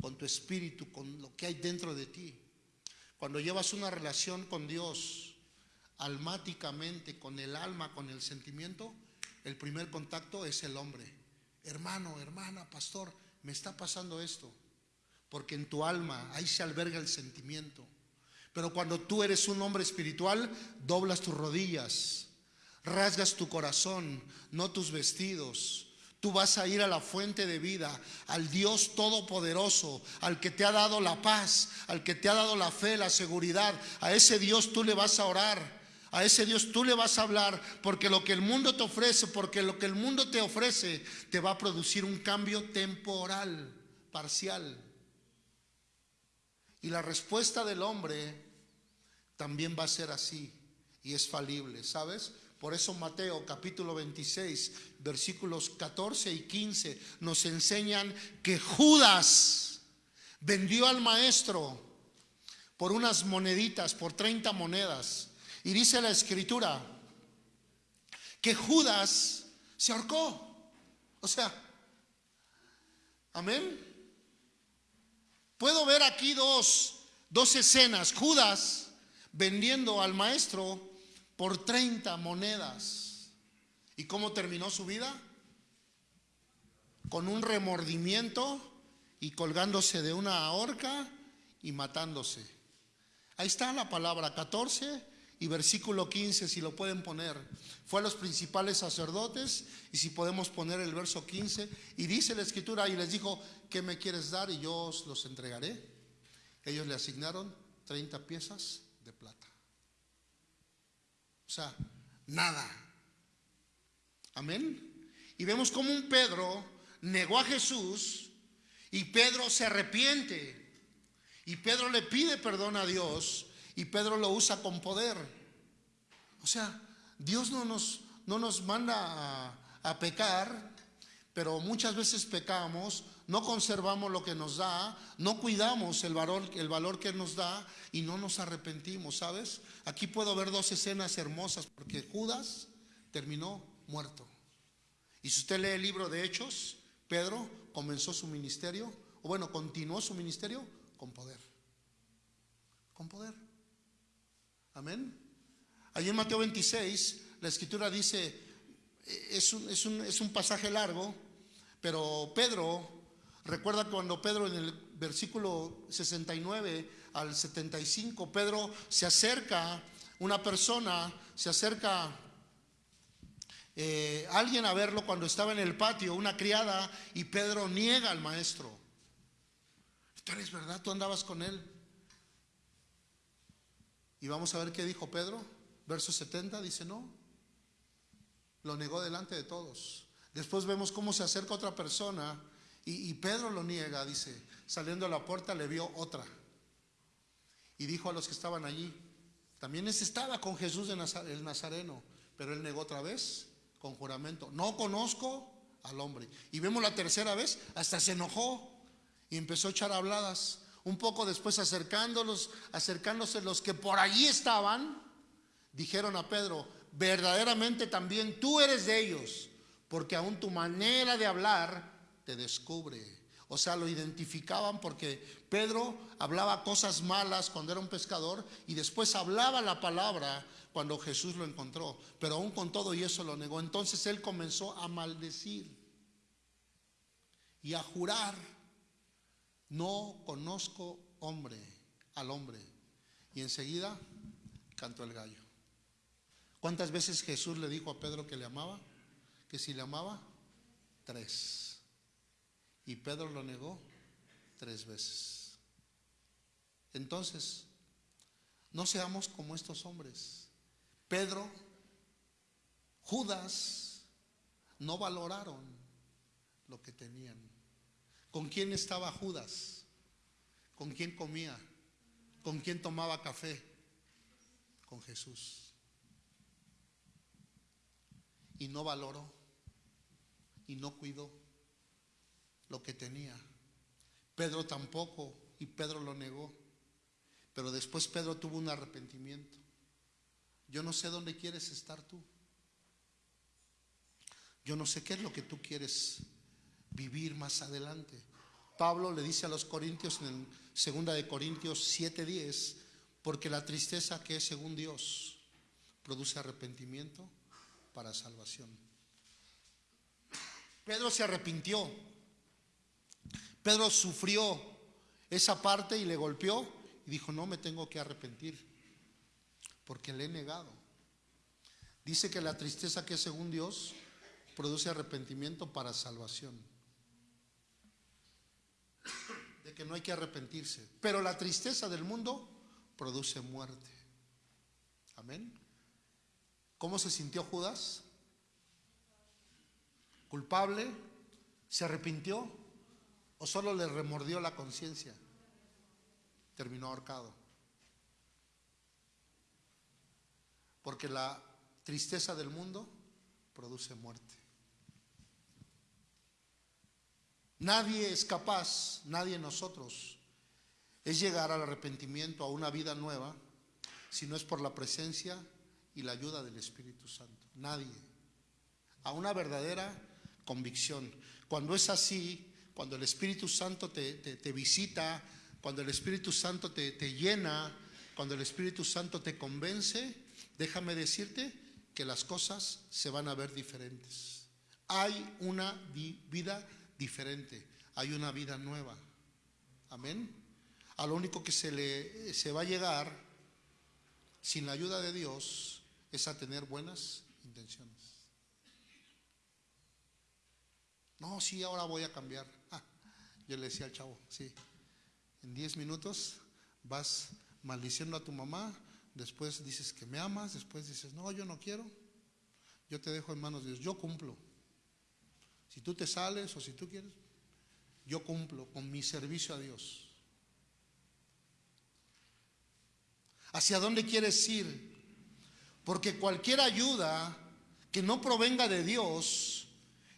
con tu espíritu, con lo que hay dentro de ti. Cuando llevas una relación con Dios almáticamente, con el alma, con el sentimiento, el primer contacto es el hombre. Hermano, hermana, pastor, me está pasando esto. Porque en tu alma ahí se alberga el sentimiento. Pero cuando tú eres un hombre espiritual, doblas tus rodillas, rasgas tu corazón, no tus vestidos, Tú vas a ir a la fuente de vida, al Dios Todopoderoso, al que te ha dado la paz, al que te ha dado la fe, la seguridad. A ese Dios tú le vas a orar. A ese Dios tú le vas a hablar porque lo que el mundo te ofrece, porque lo que el mundo te ofrece te va a producir un cambio temporal, parcial. Y la respuesta del hombre también va a ser así y es falible, ¿sabes? Por eso Mateo capítulo 26, versículos 14 y 15 nos enseñan que Judas vendió al maestro por unas moneditas, por 30 monedas. Y dice la escritura que Judas se ahorcó. O sea, amén. Puedo ver aquí dos, dos escenas. Judas vendiendo al maestro por 30 monedas. ¿Y cómo terminó su vida? Con un remordimiento y colgándose de una horca y matándose. Ahí está la palabra 14 y versículo 15, si lo pueden poner. Fue a los principales sacerdotes y si podemos poner el verso 15. Y dice la escritura y les dijo, ¿qué me quieres dar? Y yo os los entregaré. Ellos le asignaron 30 piezas de plata. O sea, nada. Amén. Y vemos como un Pedro negó a Jesús y Pedro se arrepiente. Y Pedro le pide perdón a Dios y Pedro lo usa con poder. O sea, Dios no nos, no nos manda a, a pecar, pero muchas veces pecamos, no conservamos lo que nos da, no cuidamos el valor, que nos da y no nos arrepentimos, ¿sabes? Aquí puedo ver dos escenas hermosas porque Judas terminó muerto. Y si usted lee el libro de Hechos, Pedro comenzó su ministerio, o bueno, continuó su ministerio con poder. Con poder. Amén. Allí en Mateo 26, la escritura dice, es un, es un, es un pasaje largo, pero Pedro, recuerda cuando Pedro en el versículo 69 al 75, Pedro se acerca, una persona se acerca eh, alguien a verlo cuando estaba en el patio, una criada, y Pedro niega al maestro. Tú verdad, tú andabas con él. Y vamos a ver qué dijo Pedro. Verso 70 dice, no, lo negó delante de todos. Después vemos cómo se acerca otra persona y, Pedro lo niega, dice, saliendo a la puerta le vio otra. Y dijo a los que estaban allí, también ese estaba con Jesús de el Nazareno, pero él negó otra vez con juramento, no conozco al hombre. Y vemos la tercera vez, hasta se enojó y empezó a echar habladas. Un poco después acercándolos, acercándose los que por allí estaban, dijeron a Pedro, verdaderamente también tú eres de ellos, porque aún tu manera de hablar te descubre. O sea, lo identificaban porque Pedro hablaba cosas malas cuando era un pescador y después hablaba la palabra cuando Jesús lo encontró. Pero aún con todo y eso lo negó. Entonces él comenzó a maldecir y a jurar, no conozco hombre al hombre. Y enseguida cantó el gallo. ¿Cuántas veces Jesús le dijo a Pedro que le amaba? Que si le amaba, tres. Y Pedro lo negó tres veces. Entonces, no seamos como estos hombres. Pedro, Judas, no valoraron lo que tenían. ¿Con quién estaba Judas? ¿Con quién comía? ¿Con quién tomaba café? Con Jesús. Y no valoró y no cuidó lo que tenía. Pedro tampoco, y Pedro lo negó. Pero después Pedro tuvo un arrepentimiento. Yo no sé dónde quieres estar tú. Yo no sé qué es lo que tú quieres vivir más adelante. Pablo le dice a los corintios en segunda de Corintios 7:10, porque la tristeza que es según Dios produce arrepentimiento para salvación. Pedro se arrepintió. Pedro sufrió esa parte y le golpeó y dijo, no me tengo que arrepentir porque le he negado. Dice que la tristeza que es según Dios produce arrepentimiento para salvación. De que no hay que arrepentirse. Pero la tristeza del mundo produce muerte. Amén. ¿Cómo se sintió Judas? ¿Culpable? ¿Se arrepintió? ¿O solo le remordió la conciencia? Terminó ahorcado. Porque la tristeza del mundo produce muerte. Nadie es capaz, nadie nosotros, es llegar al arrepentimiento, a una vida nueva, si no es por la presencia y la ayuda del Espíritu Santo. Nadie. A una verdadera convicción. Cuando es así, cuando el Espíritu Santo te, visita, cuando el Espíritu Santo te, te llena, cuando el Espíritu Santo te convence, déjame decirte que las cosas se van a ver diferentes. Hay una vida diferente, hay una vida nueva. Amén. A lo único que se le se va a llegar sin la ayuda de Dios es a tener buenas intenciones. No, sí, ahora voy a cambiar. Yo le decía al chavo, sí, en 10 minutos vas maldiciendo a tu mamá, después dices que me amas, después dices, no, yo no quiero. Yo te dejo en manos de Dios. Yo cumplo. Si tú te sales o si tú quieres, yo cumplo con mi servicio a Dios. ¿Hacia dónde quieres ir? Porque cualquier ayuda que no provenga de Dios,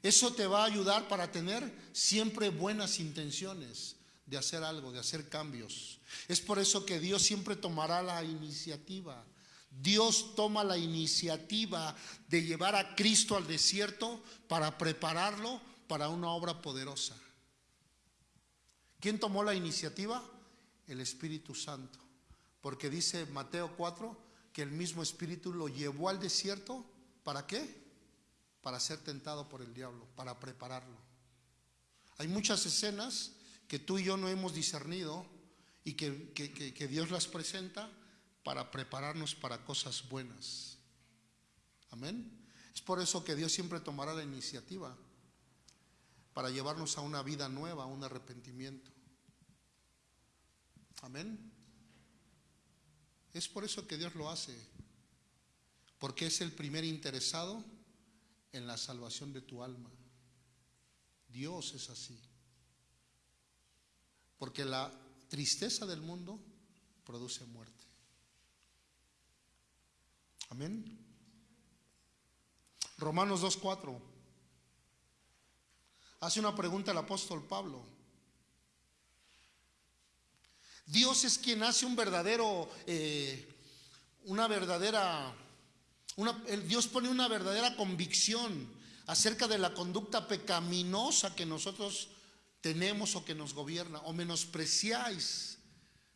eso te va a ayudar para tener siempre buenas intenciones de hacer algo, de hacer cambios. Es por eso que Dios siempre tomará la iniciativa. Dios toma la iniciativa de llevar a Cristo al desierto para prepararlo para una obra poderosa. ¿Quién tomó la iniciativa? El Espíritu Santo. Porque dice Mateo 4 que el mismo Espíritu lo llevó al desierto. ¿Para qué? Para ser tentado por el diablo, para prepararlo. Hay muchas escenas que tú y yo no hemos discernido y que, que Dios las presenta para prepararnos para cosas buenas. Amén. Es por eso que Dios siempre tomará la iniciativa para llevarnos a una vida nueva, a un arrepentimiento. Amén. Es por eso que Dios lo hace, porque es el primer interesado en la salvación de tu alma. Dios es así. Porque la tristeza del mundo produce muerte. Amén. Romanos 2.4. Hace una pregunta el apóstol Pablo. Dios es quien hace un verdadero, eh, una verdadera, una, Dios pone una verdadera convicción acerca de la conducta pecaminosa que nosotros tenemos o que nos gobierna, o menospreciáis,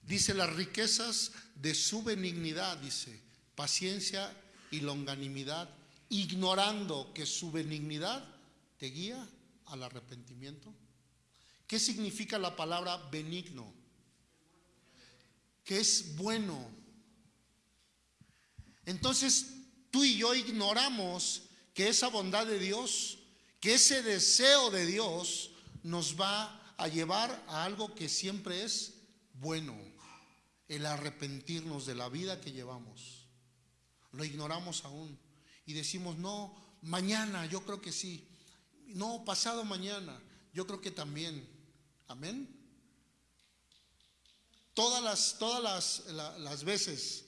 dice las riquezas de su benignidad, dice, paciencia y longanimidad, ignorando que su benignidad te guía al arrepentimiento. ¿Qué significa la palabra benigno? Que es bueno. Entonces, tú y yo ignoramos que esa bondad de Dios, que ese deseo de Dios nos va a llevar a algo que siempre es bueno, el arrepentirnos de la vida que llevamos lo ignoramos aún y decimos, no, mañana yo creo que sí, no, pasado mañana, yo creo que también. Amén. Todas las, todas las, las veces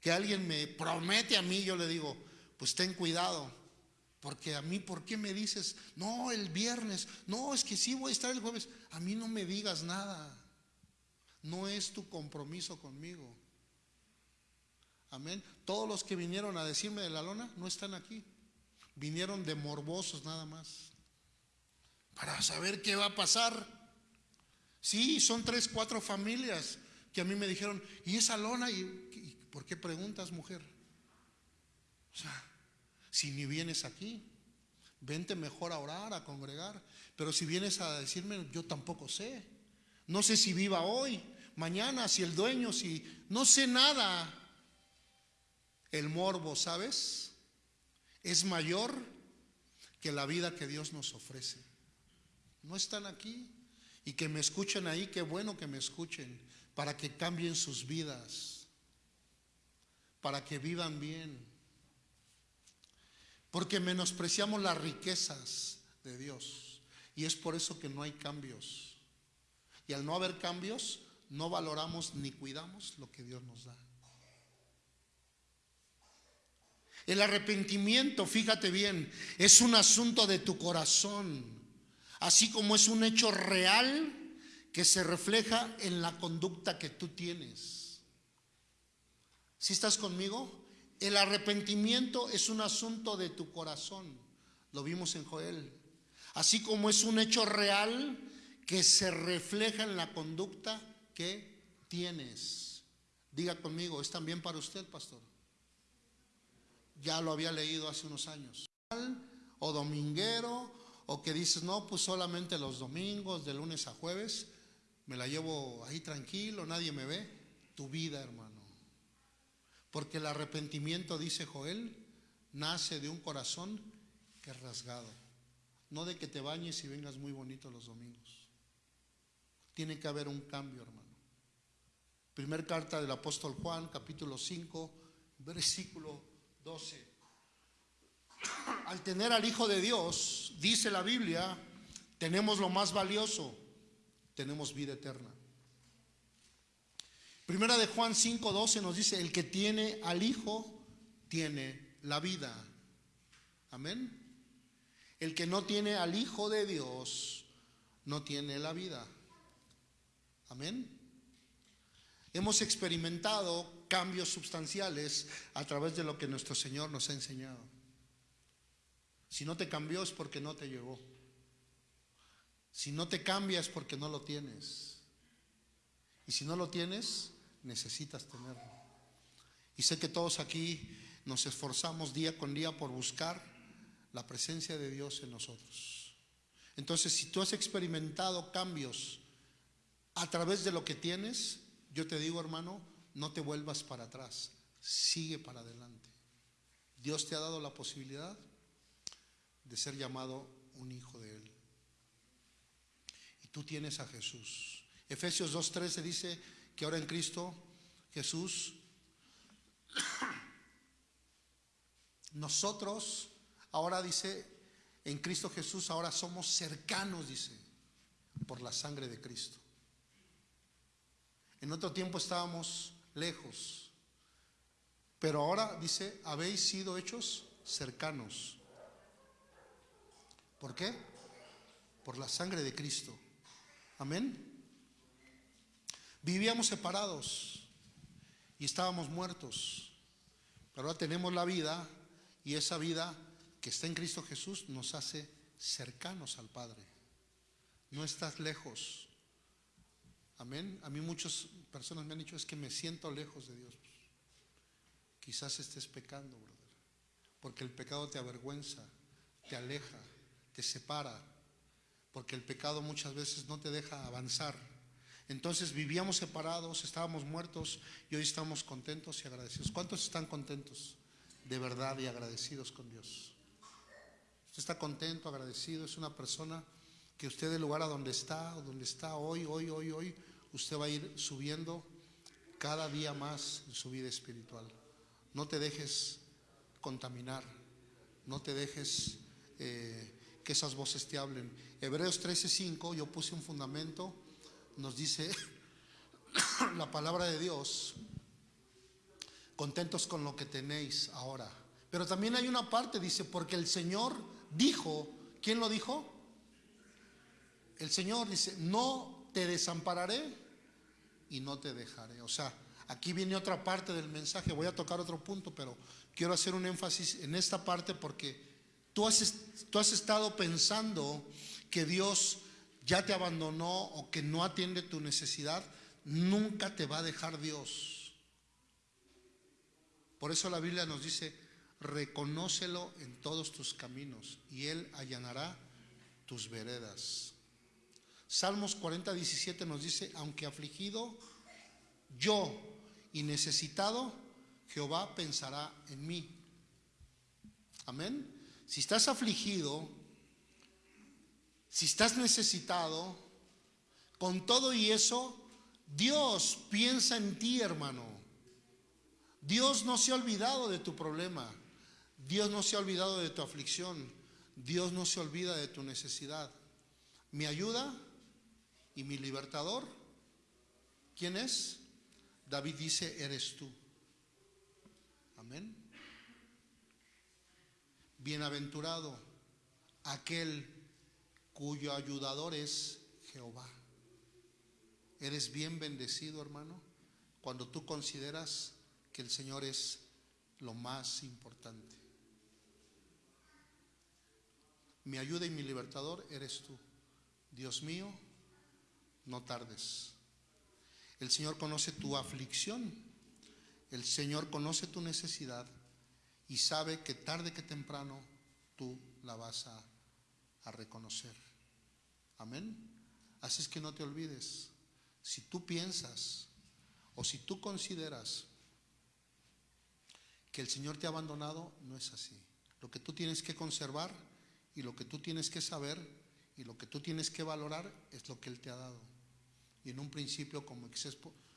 que alguien me promete a mí, yo le digo, pues ten cuidado, porque a mí, ¿por qué me dices, no, el viernes, no, es que sí voy a estar el jueves? A mí no me digas nada, no es tu compromiso conmigo. Amén. Todos los que vinieron a decirme de la lona no están aquí. Vinieron de morbosos nada más. Para saber qué va a pasar. Sí, son tres, cuatro familias que a mí me dijeron, ¿y esa lona? ¿Y, por qué preguntas, mujer? O sea, si ni vienes aquí, vente mejor a orar, a congregar. Pero si vienes a decirme, yo tampoco sé. No sé si viva hoy, mañana, si el dueño, si... No sé nada. El morbo, ¿sabes? Es mayor que la vida que Dios nos ofrece. No están aquí. Y que me escuchen ahí, qué bueno que me escuchen, para que cambien sus vidas, para que vivan bien. Porque menospreciamos las riquezas de Dios. Y es por eso que no hay cambios. Y al no haber cambios, no valoramos ni cuidamos lo que Dios nos da. El arrepentimiento, fíjate bien, es un asunto de tu corazón, así como es un hecho real que se refleja en la conducta que tú tienes. ¿Si estás conmigo? El arrepentimiento es un asunto de tu corazón, lo vimos en Joel, así como es un hecho real que se refleja en la conducta que tienes. Diga conmigo, ¿es también para usted, pastor? ya lo había leído hace unos años. O dominguero, o que dices, no, pues solamente los domingos, de lunes a jueves, me la llevo ahí tranquilo, nadie me ve. Tu vida, hermano. Porque el arrepentimiento, dice Joel, nace de un corazón que es rasgado. No de que te bañes y vengas muy bonito los domingos. Tiene que haber un cambio, hermano. Primer carta del apóstol Juan, capítulo 5, versículo 12. al tener al Hijo de Dios, dice la Biblia, tenemos lo más valioso, tenemos vida eterna. Primera de Juan 5:12 nos dice, el que tiene al Hijo tiene la vida. Amén. El que no tiene al Hijo de Dios no tiene la vida. Amén. Hemos experimentado cambios sustanciales a través de lo que nuestro Señor nos ha enseñado. Si no te cambió es porque no te llegó. Si no te cambia es porque no lo tienes. Y si no lo tienes, necesitas tenerlo. Y sé que todos aquí nos esforzamos día con día por buscar la presencia de Dios en nosotros. Entonces, si tú has experimentado cambios a través de lo que tienes, yo te digo, hermano, no te vuelvas para atrás, sigue para adelante. Dios te ha dado la posibilidad de ser llamado un hijo de Él. Y tú tienes a Jesús. Efesios 2.13 dice que ahora en Cristo Jesús, nosotros, ahora dice, en Cristo Jesús, ahora somos cercanos, dice, por la sangre de Cristo. En otro tiempo estábamos lejos, pero ahora dice, habéis sido hechos cercanos. ¿Por qué? Por la sangre de Cristo. Amén. Vivíamos separados y estábamos muertos, pero ahora tenemos la vida y esa vida que está en Cristo Jesús nos hace cercanos al Padre. No estás lejos. Amén. A mí muchas personas me han dicho es que me siento lejos de Dios. Quizás estés pecando, brother. Porque el pecado te avergüenza, te aleja, te separa. Porque el pecado muchas veces no te deja avanzar. Entonces vivíamos separados, estábamos muertos y hoy estamos contentos y agradecidos. ¿Cuántos están contentos de verdad y agradecidos con Dios? Usted está contento, agradecido, es una persona que usted del lugar a donde está, o donde está hoy, hoy, hoy, hoy, usted va a ir subiendo cada día más en su vida espiritual. No te dejes contaminar, no te dejes eh, que esas voces te hablen. Hebreos 13:5, yo puse un fundamento nos dice la palabra de Dios, contentos con lo que tenéis ahora. Pero también hay una parte, dice, porque el Señor dijo, ¿quién lo dijo? El Señor dice, no te desampararé y no te dejaré. O sea, aquí viene otra parte del mensaje, voy a tocar otro punto, pero quiero hacer un énfasis en esta parte porque tú has, tú has estado pensando que Dios ya te abandonó o que no atiende tu necesidad, nunca te va a dejar Dios. Por eso la Biblia nos dice, reconócelo en todos tus caminos y Él allanará tus veredas. Salmos 40, 17 nos dice, aunque afligido yo y necesitado, Jehová pensará en mí. Amén. Si estás afligido, si estás necesitado, con todo y eso, Dios piensa en ti, hermano. Dios no se ha olvidado de tu problema. Dios no se ha olvidado de tu aflicción. Dios no se olvida de tu necesidad. Mi ayuda y mi libertador, ¿quién es? David dice, eres tú. Amén. Bienaventurado aquel cuyo ayudador es Jehová. Eres bien bendecido, hermano, cuando tú consideras que el Señor es lo más importante. Mi ayuda y mi libertador eres tú. Dios mío, no tardes. El Señor conoce tu aflicción, el Señor conoce tu necesidad y sabe que tarde que temprano tú la vas a, a reconocer. Amén. Así es que no te olvides. Si tú piensas o si tú consideras que el Señor te ha abandonado, no es así. Lo que tú tienes que conservar y lo que tú tienes que saber y lo que tú tienes que valorar es lo que Él te ha dado. Y en un principio, como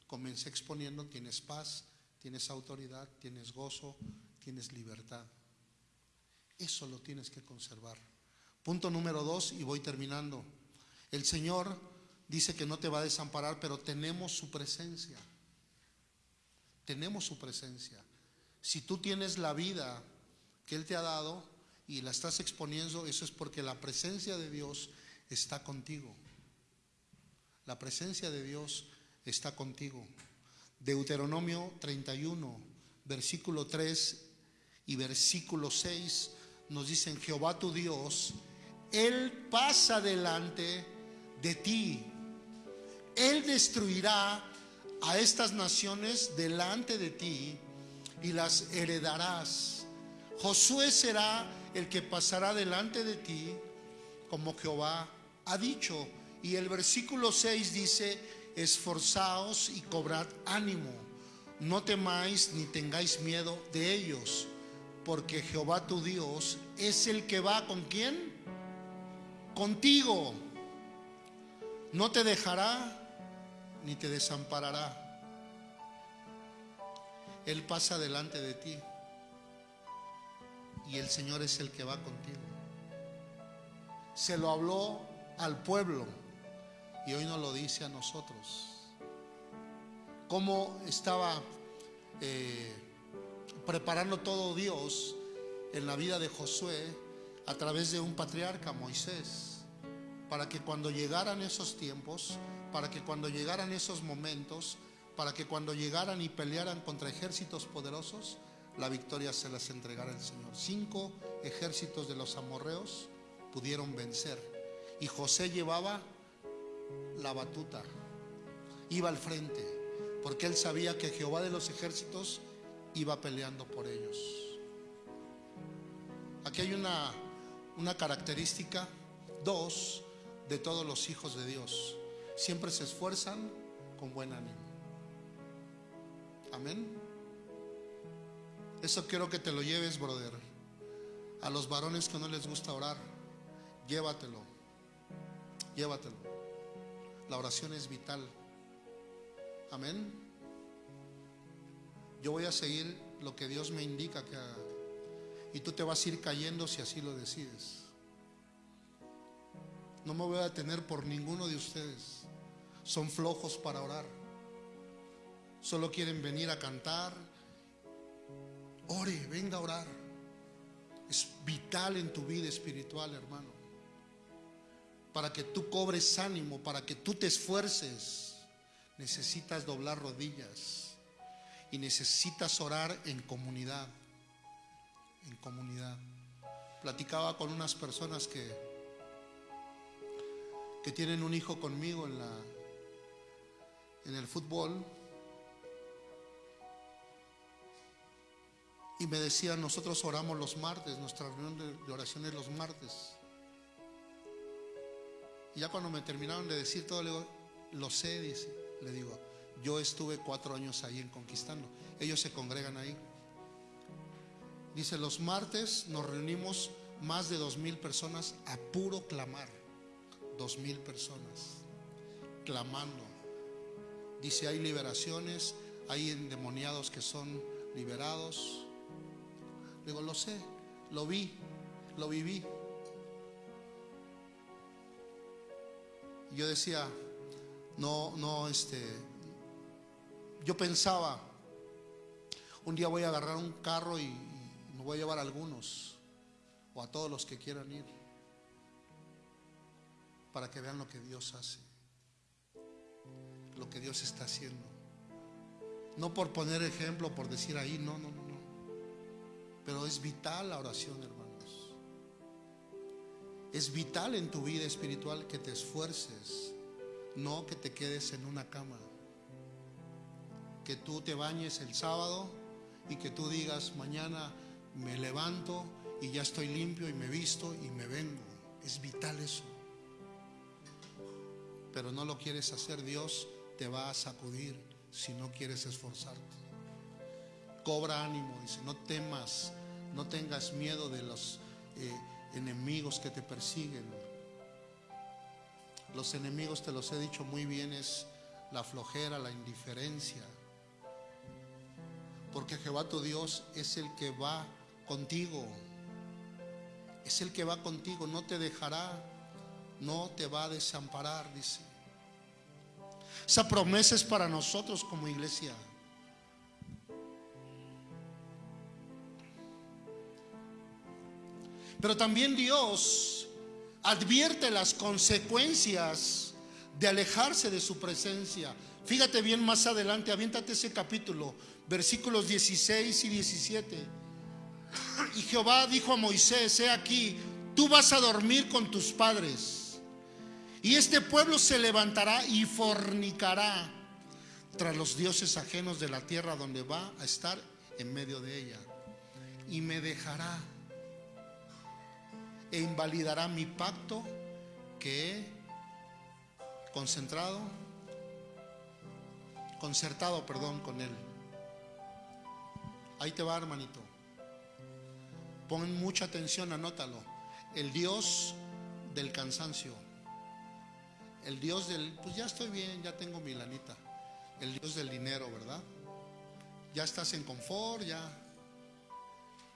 comencé exponiendo, tienes paz, tienes autoridad, tienes gozo, tienes libertad. Eso lo tienes que conservar. Punto número dos, y voy terminando. El Señor dice que no te va a desamparar, pero tenemos su presencia. Tenemos su presencia. Si tú tienes la vida que Él te ha dado y la estás exponiendo, eso es porque la presencia de Dios está contigo. La presencia de Dios está contigo. Deuteronomio 31, versículo 3 y versículo 6 nos dicen, Jehová tu Dios, Él pasa delante de ti. Él destruirá a estas naciones delante de ti y las heredarás. Josué será el que pasará delante de ti, como Jehová ha dicho. Y el versículo 6 dice, esforzaos y cobrad ánimo, no temáis ni tengáis miedo de ellos, porque Jehová tu Dios es el que va con quién? Contigo. No te dejará ni te desamparará. Él pasa delante de ti y el Señor es el que va contigo. Se lo habló al pueblo y hoy nos lo dice a nosotros. Cómo estaba eh, preparando todo Dios en la vida de Josué a través de un patriarca, Moisés, para que cuando llegaran esos tiempos, para que cuando llegaran esos momentos, para que cuando llegaran y pelearan contra ejércitos poderosos, la victoria se las entregara el Señor. Cinco ejércitos de los amorreos pudieron vencer y José llevaba la batuta, iba al frente, porque él sabía que Jehová de los ejércitos iba peleando por ellos. Aquí hay una, una característica, dos, de todos los hijos de Dios. Siempre se esfuerzan con buen ánimo. Amén. Eso quiero que te lo lleves, brother. A los varones que no les gusta orar, llévatelo. Llévatelo. La oración es vital. Amén. Yo voy a seguir lo que Dios me indica que haga. Y tú te vas a ir cayendo si así lo decides. No me voy a detener por ninguno de ustedes. Son flojos para orar. Solo quieren venir a cantar. Ore, venga a orar. Es vital en tu vida espiritual, hermano. Para que tú cobres ánimo, para que tú te esfuerces, necesitas doblar rodillas y necesitas orar en comunidad. En comunidad. Platicaba con unas personas que que tienen un hijo conmigo en la en el fútbol y me decían, nosotros oramos los martes, nuestra reunión de, oración es los martes. Y ya cuando me terminaron de decir todo, le digo, lo sé, dice, le digo, yo estuve cuatro años ahí en Conquistando, ellos se congregan ahí. Dice, los martes nos reunimos más de dos mil personas a puro clamar, dos mil personas, clamando. Dice, hay liberaciones, hay endemoniados que son liberados. Digo, lo sé, lo vi, lo viví. Yo decía, no, no, este, yo pensaba, un día voy a agarrar un carro y me voy a llevar a algunos, o a todos los que quieran ir, para que vean lo que Dios hace, lo que Dios está haciendo. No por poner ejemplo, por decir ahí, no, no, no. Pero es vital la oración, hermanos. Es vital en tu vida espiritual que te esfuerces, no que te quedes en una cama. Que tú te bañes el sábado y que tú digas, mañana me levanto y ya estoy limpio y me visto y me vengo. Es vital eso. Pero no lo quieres hacer, Dios te va a sacudir si no quieres esforzarte. Cobra ánimo, dice, no temas, no tengas miedo de los eh, enemigos que te persiguen. Los enemigos, te los he dicho muy bien, es la flojera, la indiferencia. Porque Jehová tu Dios es el que va contigo. Es el que va contigo, no te dejará, no te va a desamparar, dice. Esa promesa es para nosotros como iglesia. Pero también Dios advierte las consecuencias de alejarse de su presencia. Fíjate bien más adelante, aviéntate ese capítulo, versículos 16 y 17. Y Jehová dijo a Moisés, he aquí, tú vas a dormir con tus padres. Y este pueblo se levantará y fornicará tras los dioses ajenos de la tierra donde va a estar en medio de ella. Y me dejará e invalidará mi pacto que he concentrado, concertado, perdón, con él. Ahí te va, hermanito. Pon mucha atención, anótalo. El Dios del cansancio. El Dios del, pues ya estoy bien, ya tengo mi lanita. El Dios del dinero, ¿verdad? Ya estás en confort, ya.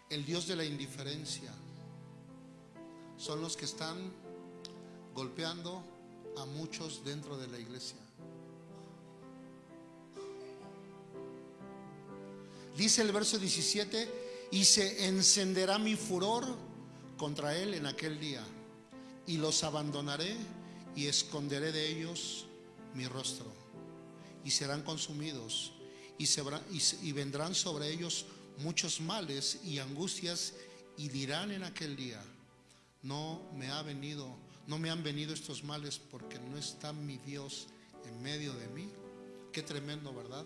El Dios de la indiferencia son los que están golpeando a muchos dentro de la iglesia. Dice el verso 17, y se encenderá mi furor contra él en aquel día, y los abandonaré y esconderé de ellos mi rostro, y serán consumidos, y, vendrán sobre ellos muchos males y angustias, y dirán en aquel día, no me ha venido, no me han venido estos males porque no está mi Dios en medio de mí. Qué tremendo, ¿verdad?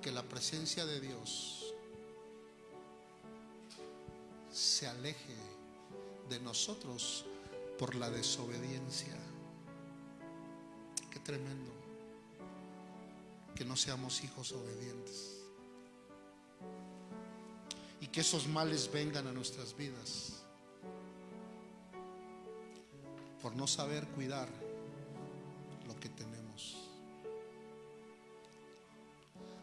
Que la presencia de Dios se aleje de nosotros por la desobediencia. Tremendo que no seamos hijos obedientes. Y que esos males vengan a nuestras vidas por no saber cuidar lo que tenemos.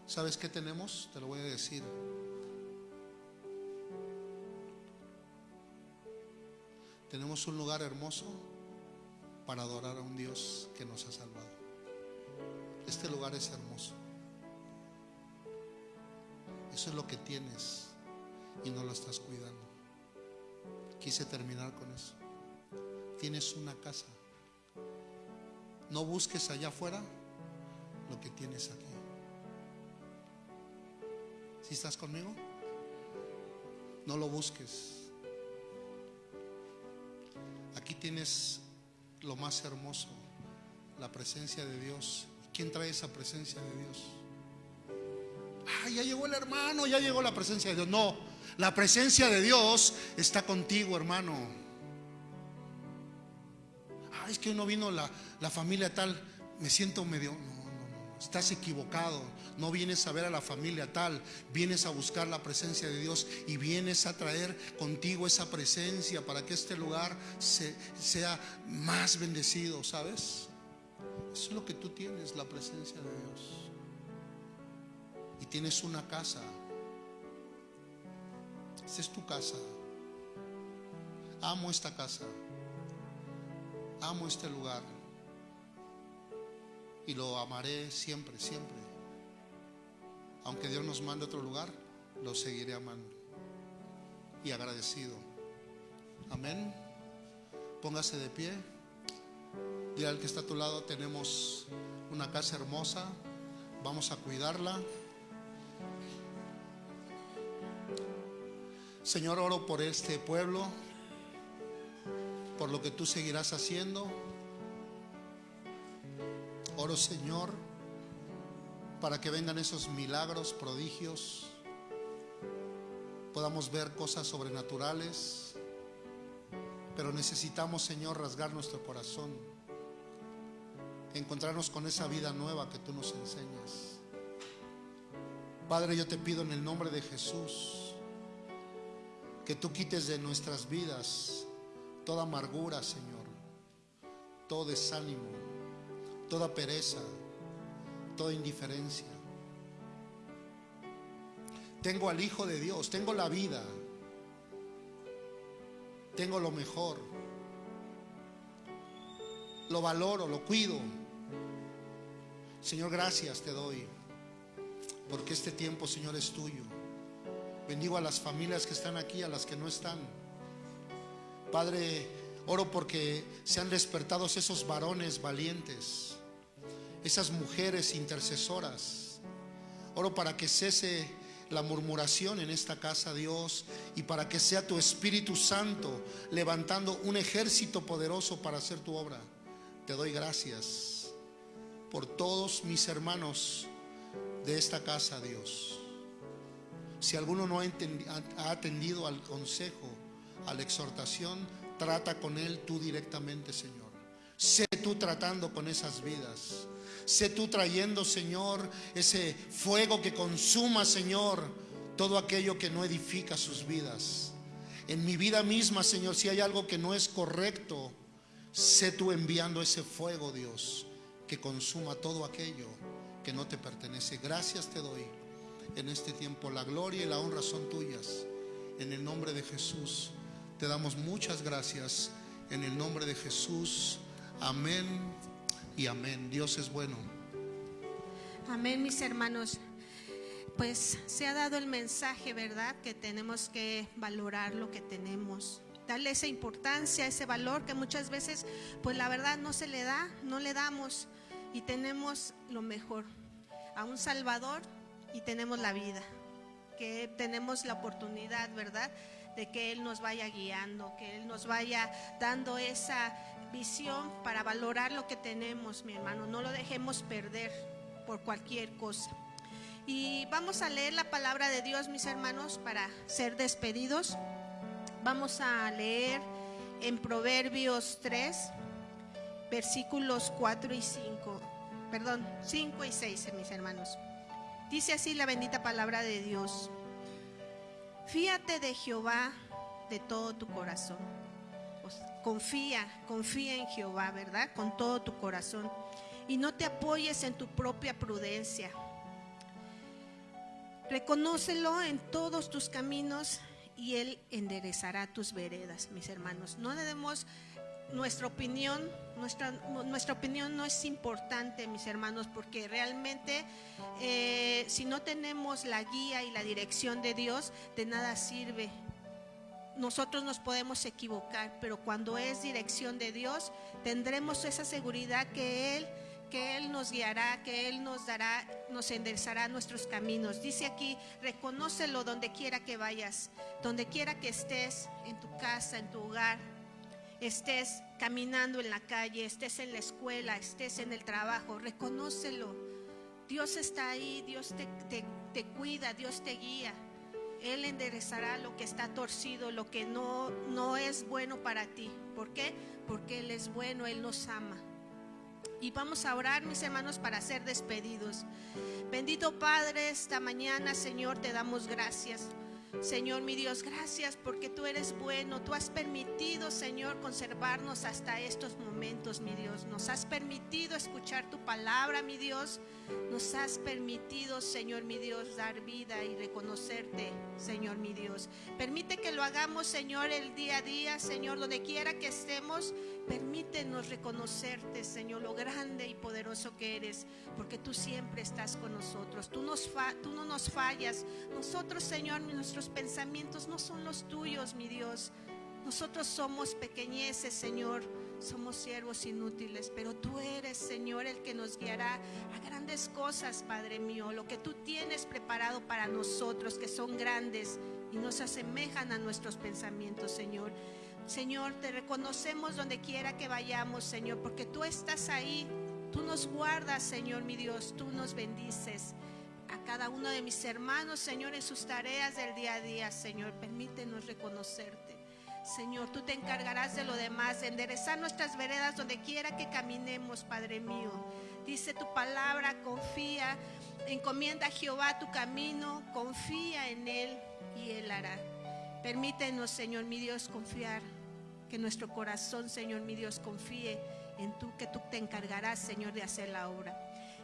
¿Sabes qué tenemos? Te lo voy a decir. Tenemos un lugar hermoso para adorar a un Dios que nos ha salvado. Este lugar es hermoso. Eso es lo que tienes y no lo estás cuidando. Quise terminar con eso tienes una casa. No busques allá afuera lo que tienes aquí. Si estás conmigo? No lo busques. Aquí tienes lo más hermoso, la presencia de Dios. ¿Quién trae esa presencia de Dios? Ah, ya llegó el hermano, ya llegó la presencia de Dios. No, la presencia de Dios está contigo, hermano es que no vino la, familia tal, me siento medio... No, no, no, estás equivocado. No vienes a ver a la familia tal, vienes a buscar la presencia de Dios y vienes a traer contigo esa presencia para que este lugar sea más bendecido, ¿sabes? Es lo que tú tienes, la presencia de Dios. Y tienes una casa. Esta es tu casa. Amo esta casa amo este lugar y lo amaré siempre, siempre. Aunque Dios nos mande a otro lugar, lo seguiré amando y agradecido. Amén. Póngase de pie. Dile al que está a tu lado, tenemos una casa hermosa, vamos a cuidarla. Señor, oro por este pueblo por lo que tú seguirás haciendo. Oro Señor para que vengan esos milagros, prodigios, podamos ver cosas sobrenaturales, pero necesitamos Señor rasgar nuestro corazón, encontrarnos con esa vida nueva que tú nos enseñas. Padre, yo te pido en el nombre de Jesús que tú quites de nuestras vidas toda amargura, Señor, todo desánimo, toda pereza, toda indiferencia. Tengo al Hijo de Dios, tengo la vida, tengo lo mejor. Lo valoro, lo cuido. Señor, gracias te doy. Porque este tiempo, Señor, es tuyo. Bendigo a las familias que están aquí, a las que no están. Padre, oro porque se han despertado esos varones valientes, esas mujeres intercesoras. Oro para que cese la murmuración en esta casa, Dios, y para que sea tu Espíritu Santo levantando un ejército poderoso para hacer tu obra. Te doy gracias por todos mis hermanos de esta casa, Dios. Si alguno no ha atendido al consejo, a la exhortación, trata con él tú directamente, Señor. Sé tú tratando con esas vidas. Sé tú trayendo, Señor, ese fuego que consuma, Señor, todo aquello que no edifica sus vidas. En mi vida misma, Señor, si hay algo que no es correcto, sé tú enviando ese fuego, Dios, que consuma todo aquello que no te pertenece. Gracias te doy en este tiempo. La gloria y la honra son tuyas. En el nombre de Jesús te damos muchas gracias. En el nombre de Jesús. Amén y amén. Dios es bueno. Amén, mis hermanos. Pues se ha dado el mensaje, ¿verdad? Que tenemos que valorar lo que tenemos. Darle esa importancia, ese valor que muchas veces, pues la verdad no se le da, no le damos. Y tenemos lo mejor. A un Salvador y tenemos la vida. Que tenemos la oportunidad, ¿verdad? De que Él nos vaya guiando, que Él nos vaya dando esa visión para valorar lo que tenemos, mi hermano. No lo dejemos perder por cualquier cosa. Y vamos a leer la palabra de Dios, mis hermanos, para ser despedidos. Vamos a leer en Proverbios 3, versículos 4 y 5. Perdón, 5 y 6, mis hermanos. Dice así la bendita palabra de Dios. Fíate de Jehová de todo tu corazón confía, confía en Jehová, ¿verdad? Con todo tu corazón. Y no te apoyes en tu propia prudencia. Reconócelo en todos tus caminos y Él enderezará tus veredas, mis hermanos. No debemos nuestra opinión, nuestra, nuestra opinión no es importante, mis hermanos, porque realmente eh, si no tenemos la guía y la dirección de Dios, de nada sirve nosotros nos podemos equivocar, pero cuando es dirección de Dios, tendremos esa seguridad que Él, que Él nos guiará, que Él nos dará, nos enderezará nuestros caminos. Dice aquí, reconócelo donde quiera que vayas, donde quiera que estés, en tu casa, en tu hogar, estés caminando en la calle, estés en la escuela, estés en el trabajo, reconócelo. Dios está ahí, Dios te, te cuida, Dios te guía. Él enderezará lo que está torcido, lo que no, no es bueno para ti. ¿Por qué? Porque Él es bueno, Él nos ama. Y vamos a orar, mis hermanos, para ser despedidos. Bendito Padre, esta mañana, Señor, te damos gracias. Señor mi Dios, gracias porque tú eres bueno. Tú has permitido, Señor, conservarnos hasta estos momentos, mi Dios. Nos has permitido escuchar tu palabra, mi Dios. Nos has permitido, Señor mi Dios, dar vida y reconocerte, Señor mi Dios. Permite que lo hagamos, Señor, el día a día, Señor, donde quiera que estemos. Permítenos reconocerte, Señor, lo grande y poderoso que eres, porque tú siempre estás con nosotros. Tú, nos tú no nos fallas. Nosotros, Señor, nuestros pensamientos no son los tuyos, mi Dios. Nosotros somos pequeñeces, Señor. Somos siervos inútiles, pero tú eres, Señor, el que nos guiará a grandes cosas, Padre mío. Lo que tú tienes preparado para nosotros, que son grandes y nos asemejan a nuestros pensamientos, Señor. Señor, te reconocemos donde quiera que vayamos, Señor, porque tú estás ahí. Tú nos guardas, Señor, mi Dios. Tú nos bendices a cada uno de mis hermanos, Señor, en sus tareas del día a día, Señor. Permítenos reconocerte. Señor, tú te encargarás de lo demás, de enderezar nuestras veredas donde quiera que caminemos, Padre mío. Dice tu palabra, confía, encomienda a Jehová tu camino, confía en Él y Él hará. Permítenos, Señor mi Dios, confiar, que nuestro corazón, Señor mi Dios, confíe en tú, que tú te encargarás, Señor, de hacer la obra.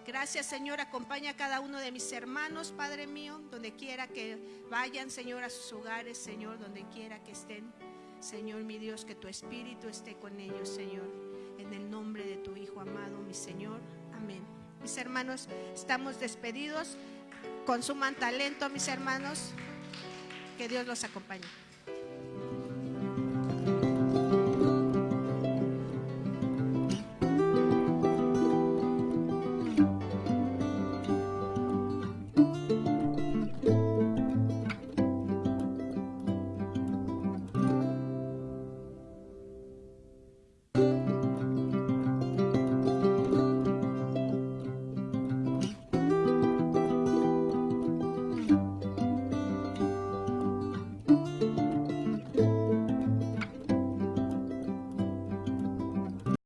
Gracias, Señor. Acompaña a cada uno de mis hermanos, Padre mío, donde quiera que vayan, Señor, a sus hogares, Señor, donde quiera que estén. Señor mi Dios, que tu espíritu esté con ellos, Señor. En el nombre de tu Hijo amado, mi Señor. Amén. Mis hermanos, estamos despedidos. Consuman talento, mis hermanos. Que Dios los acompañe.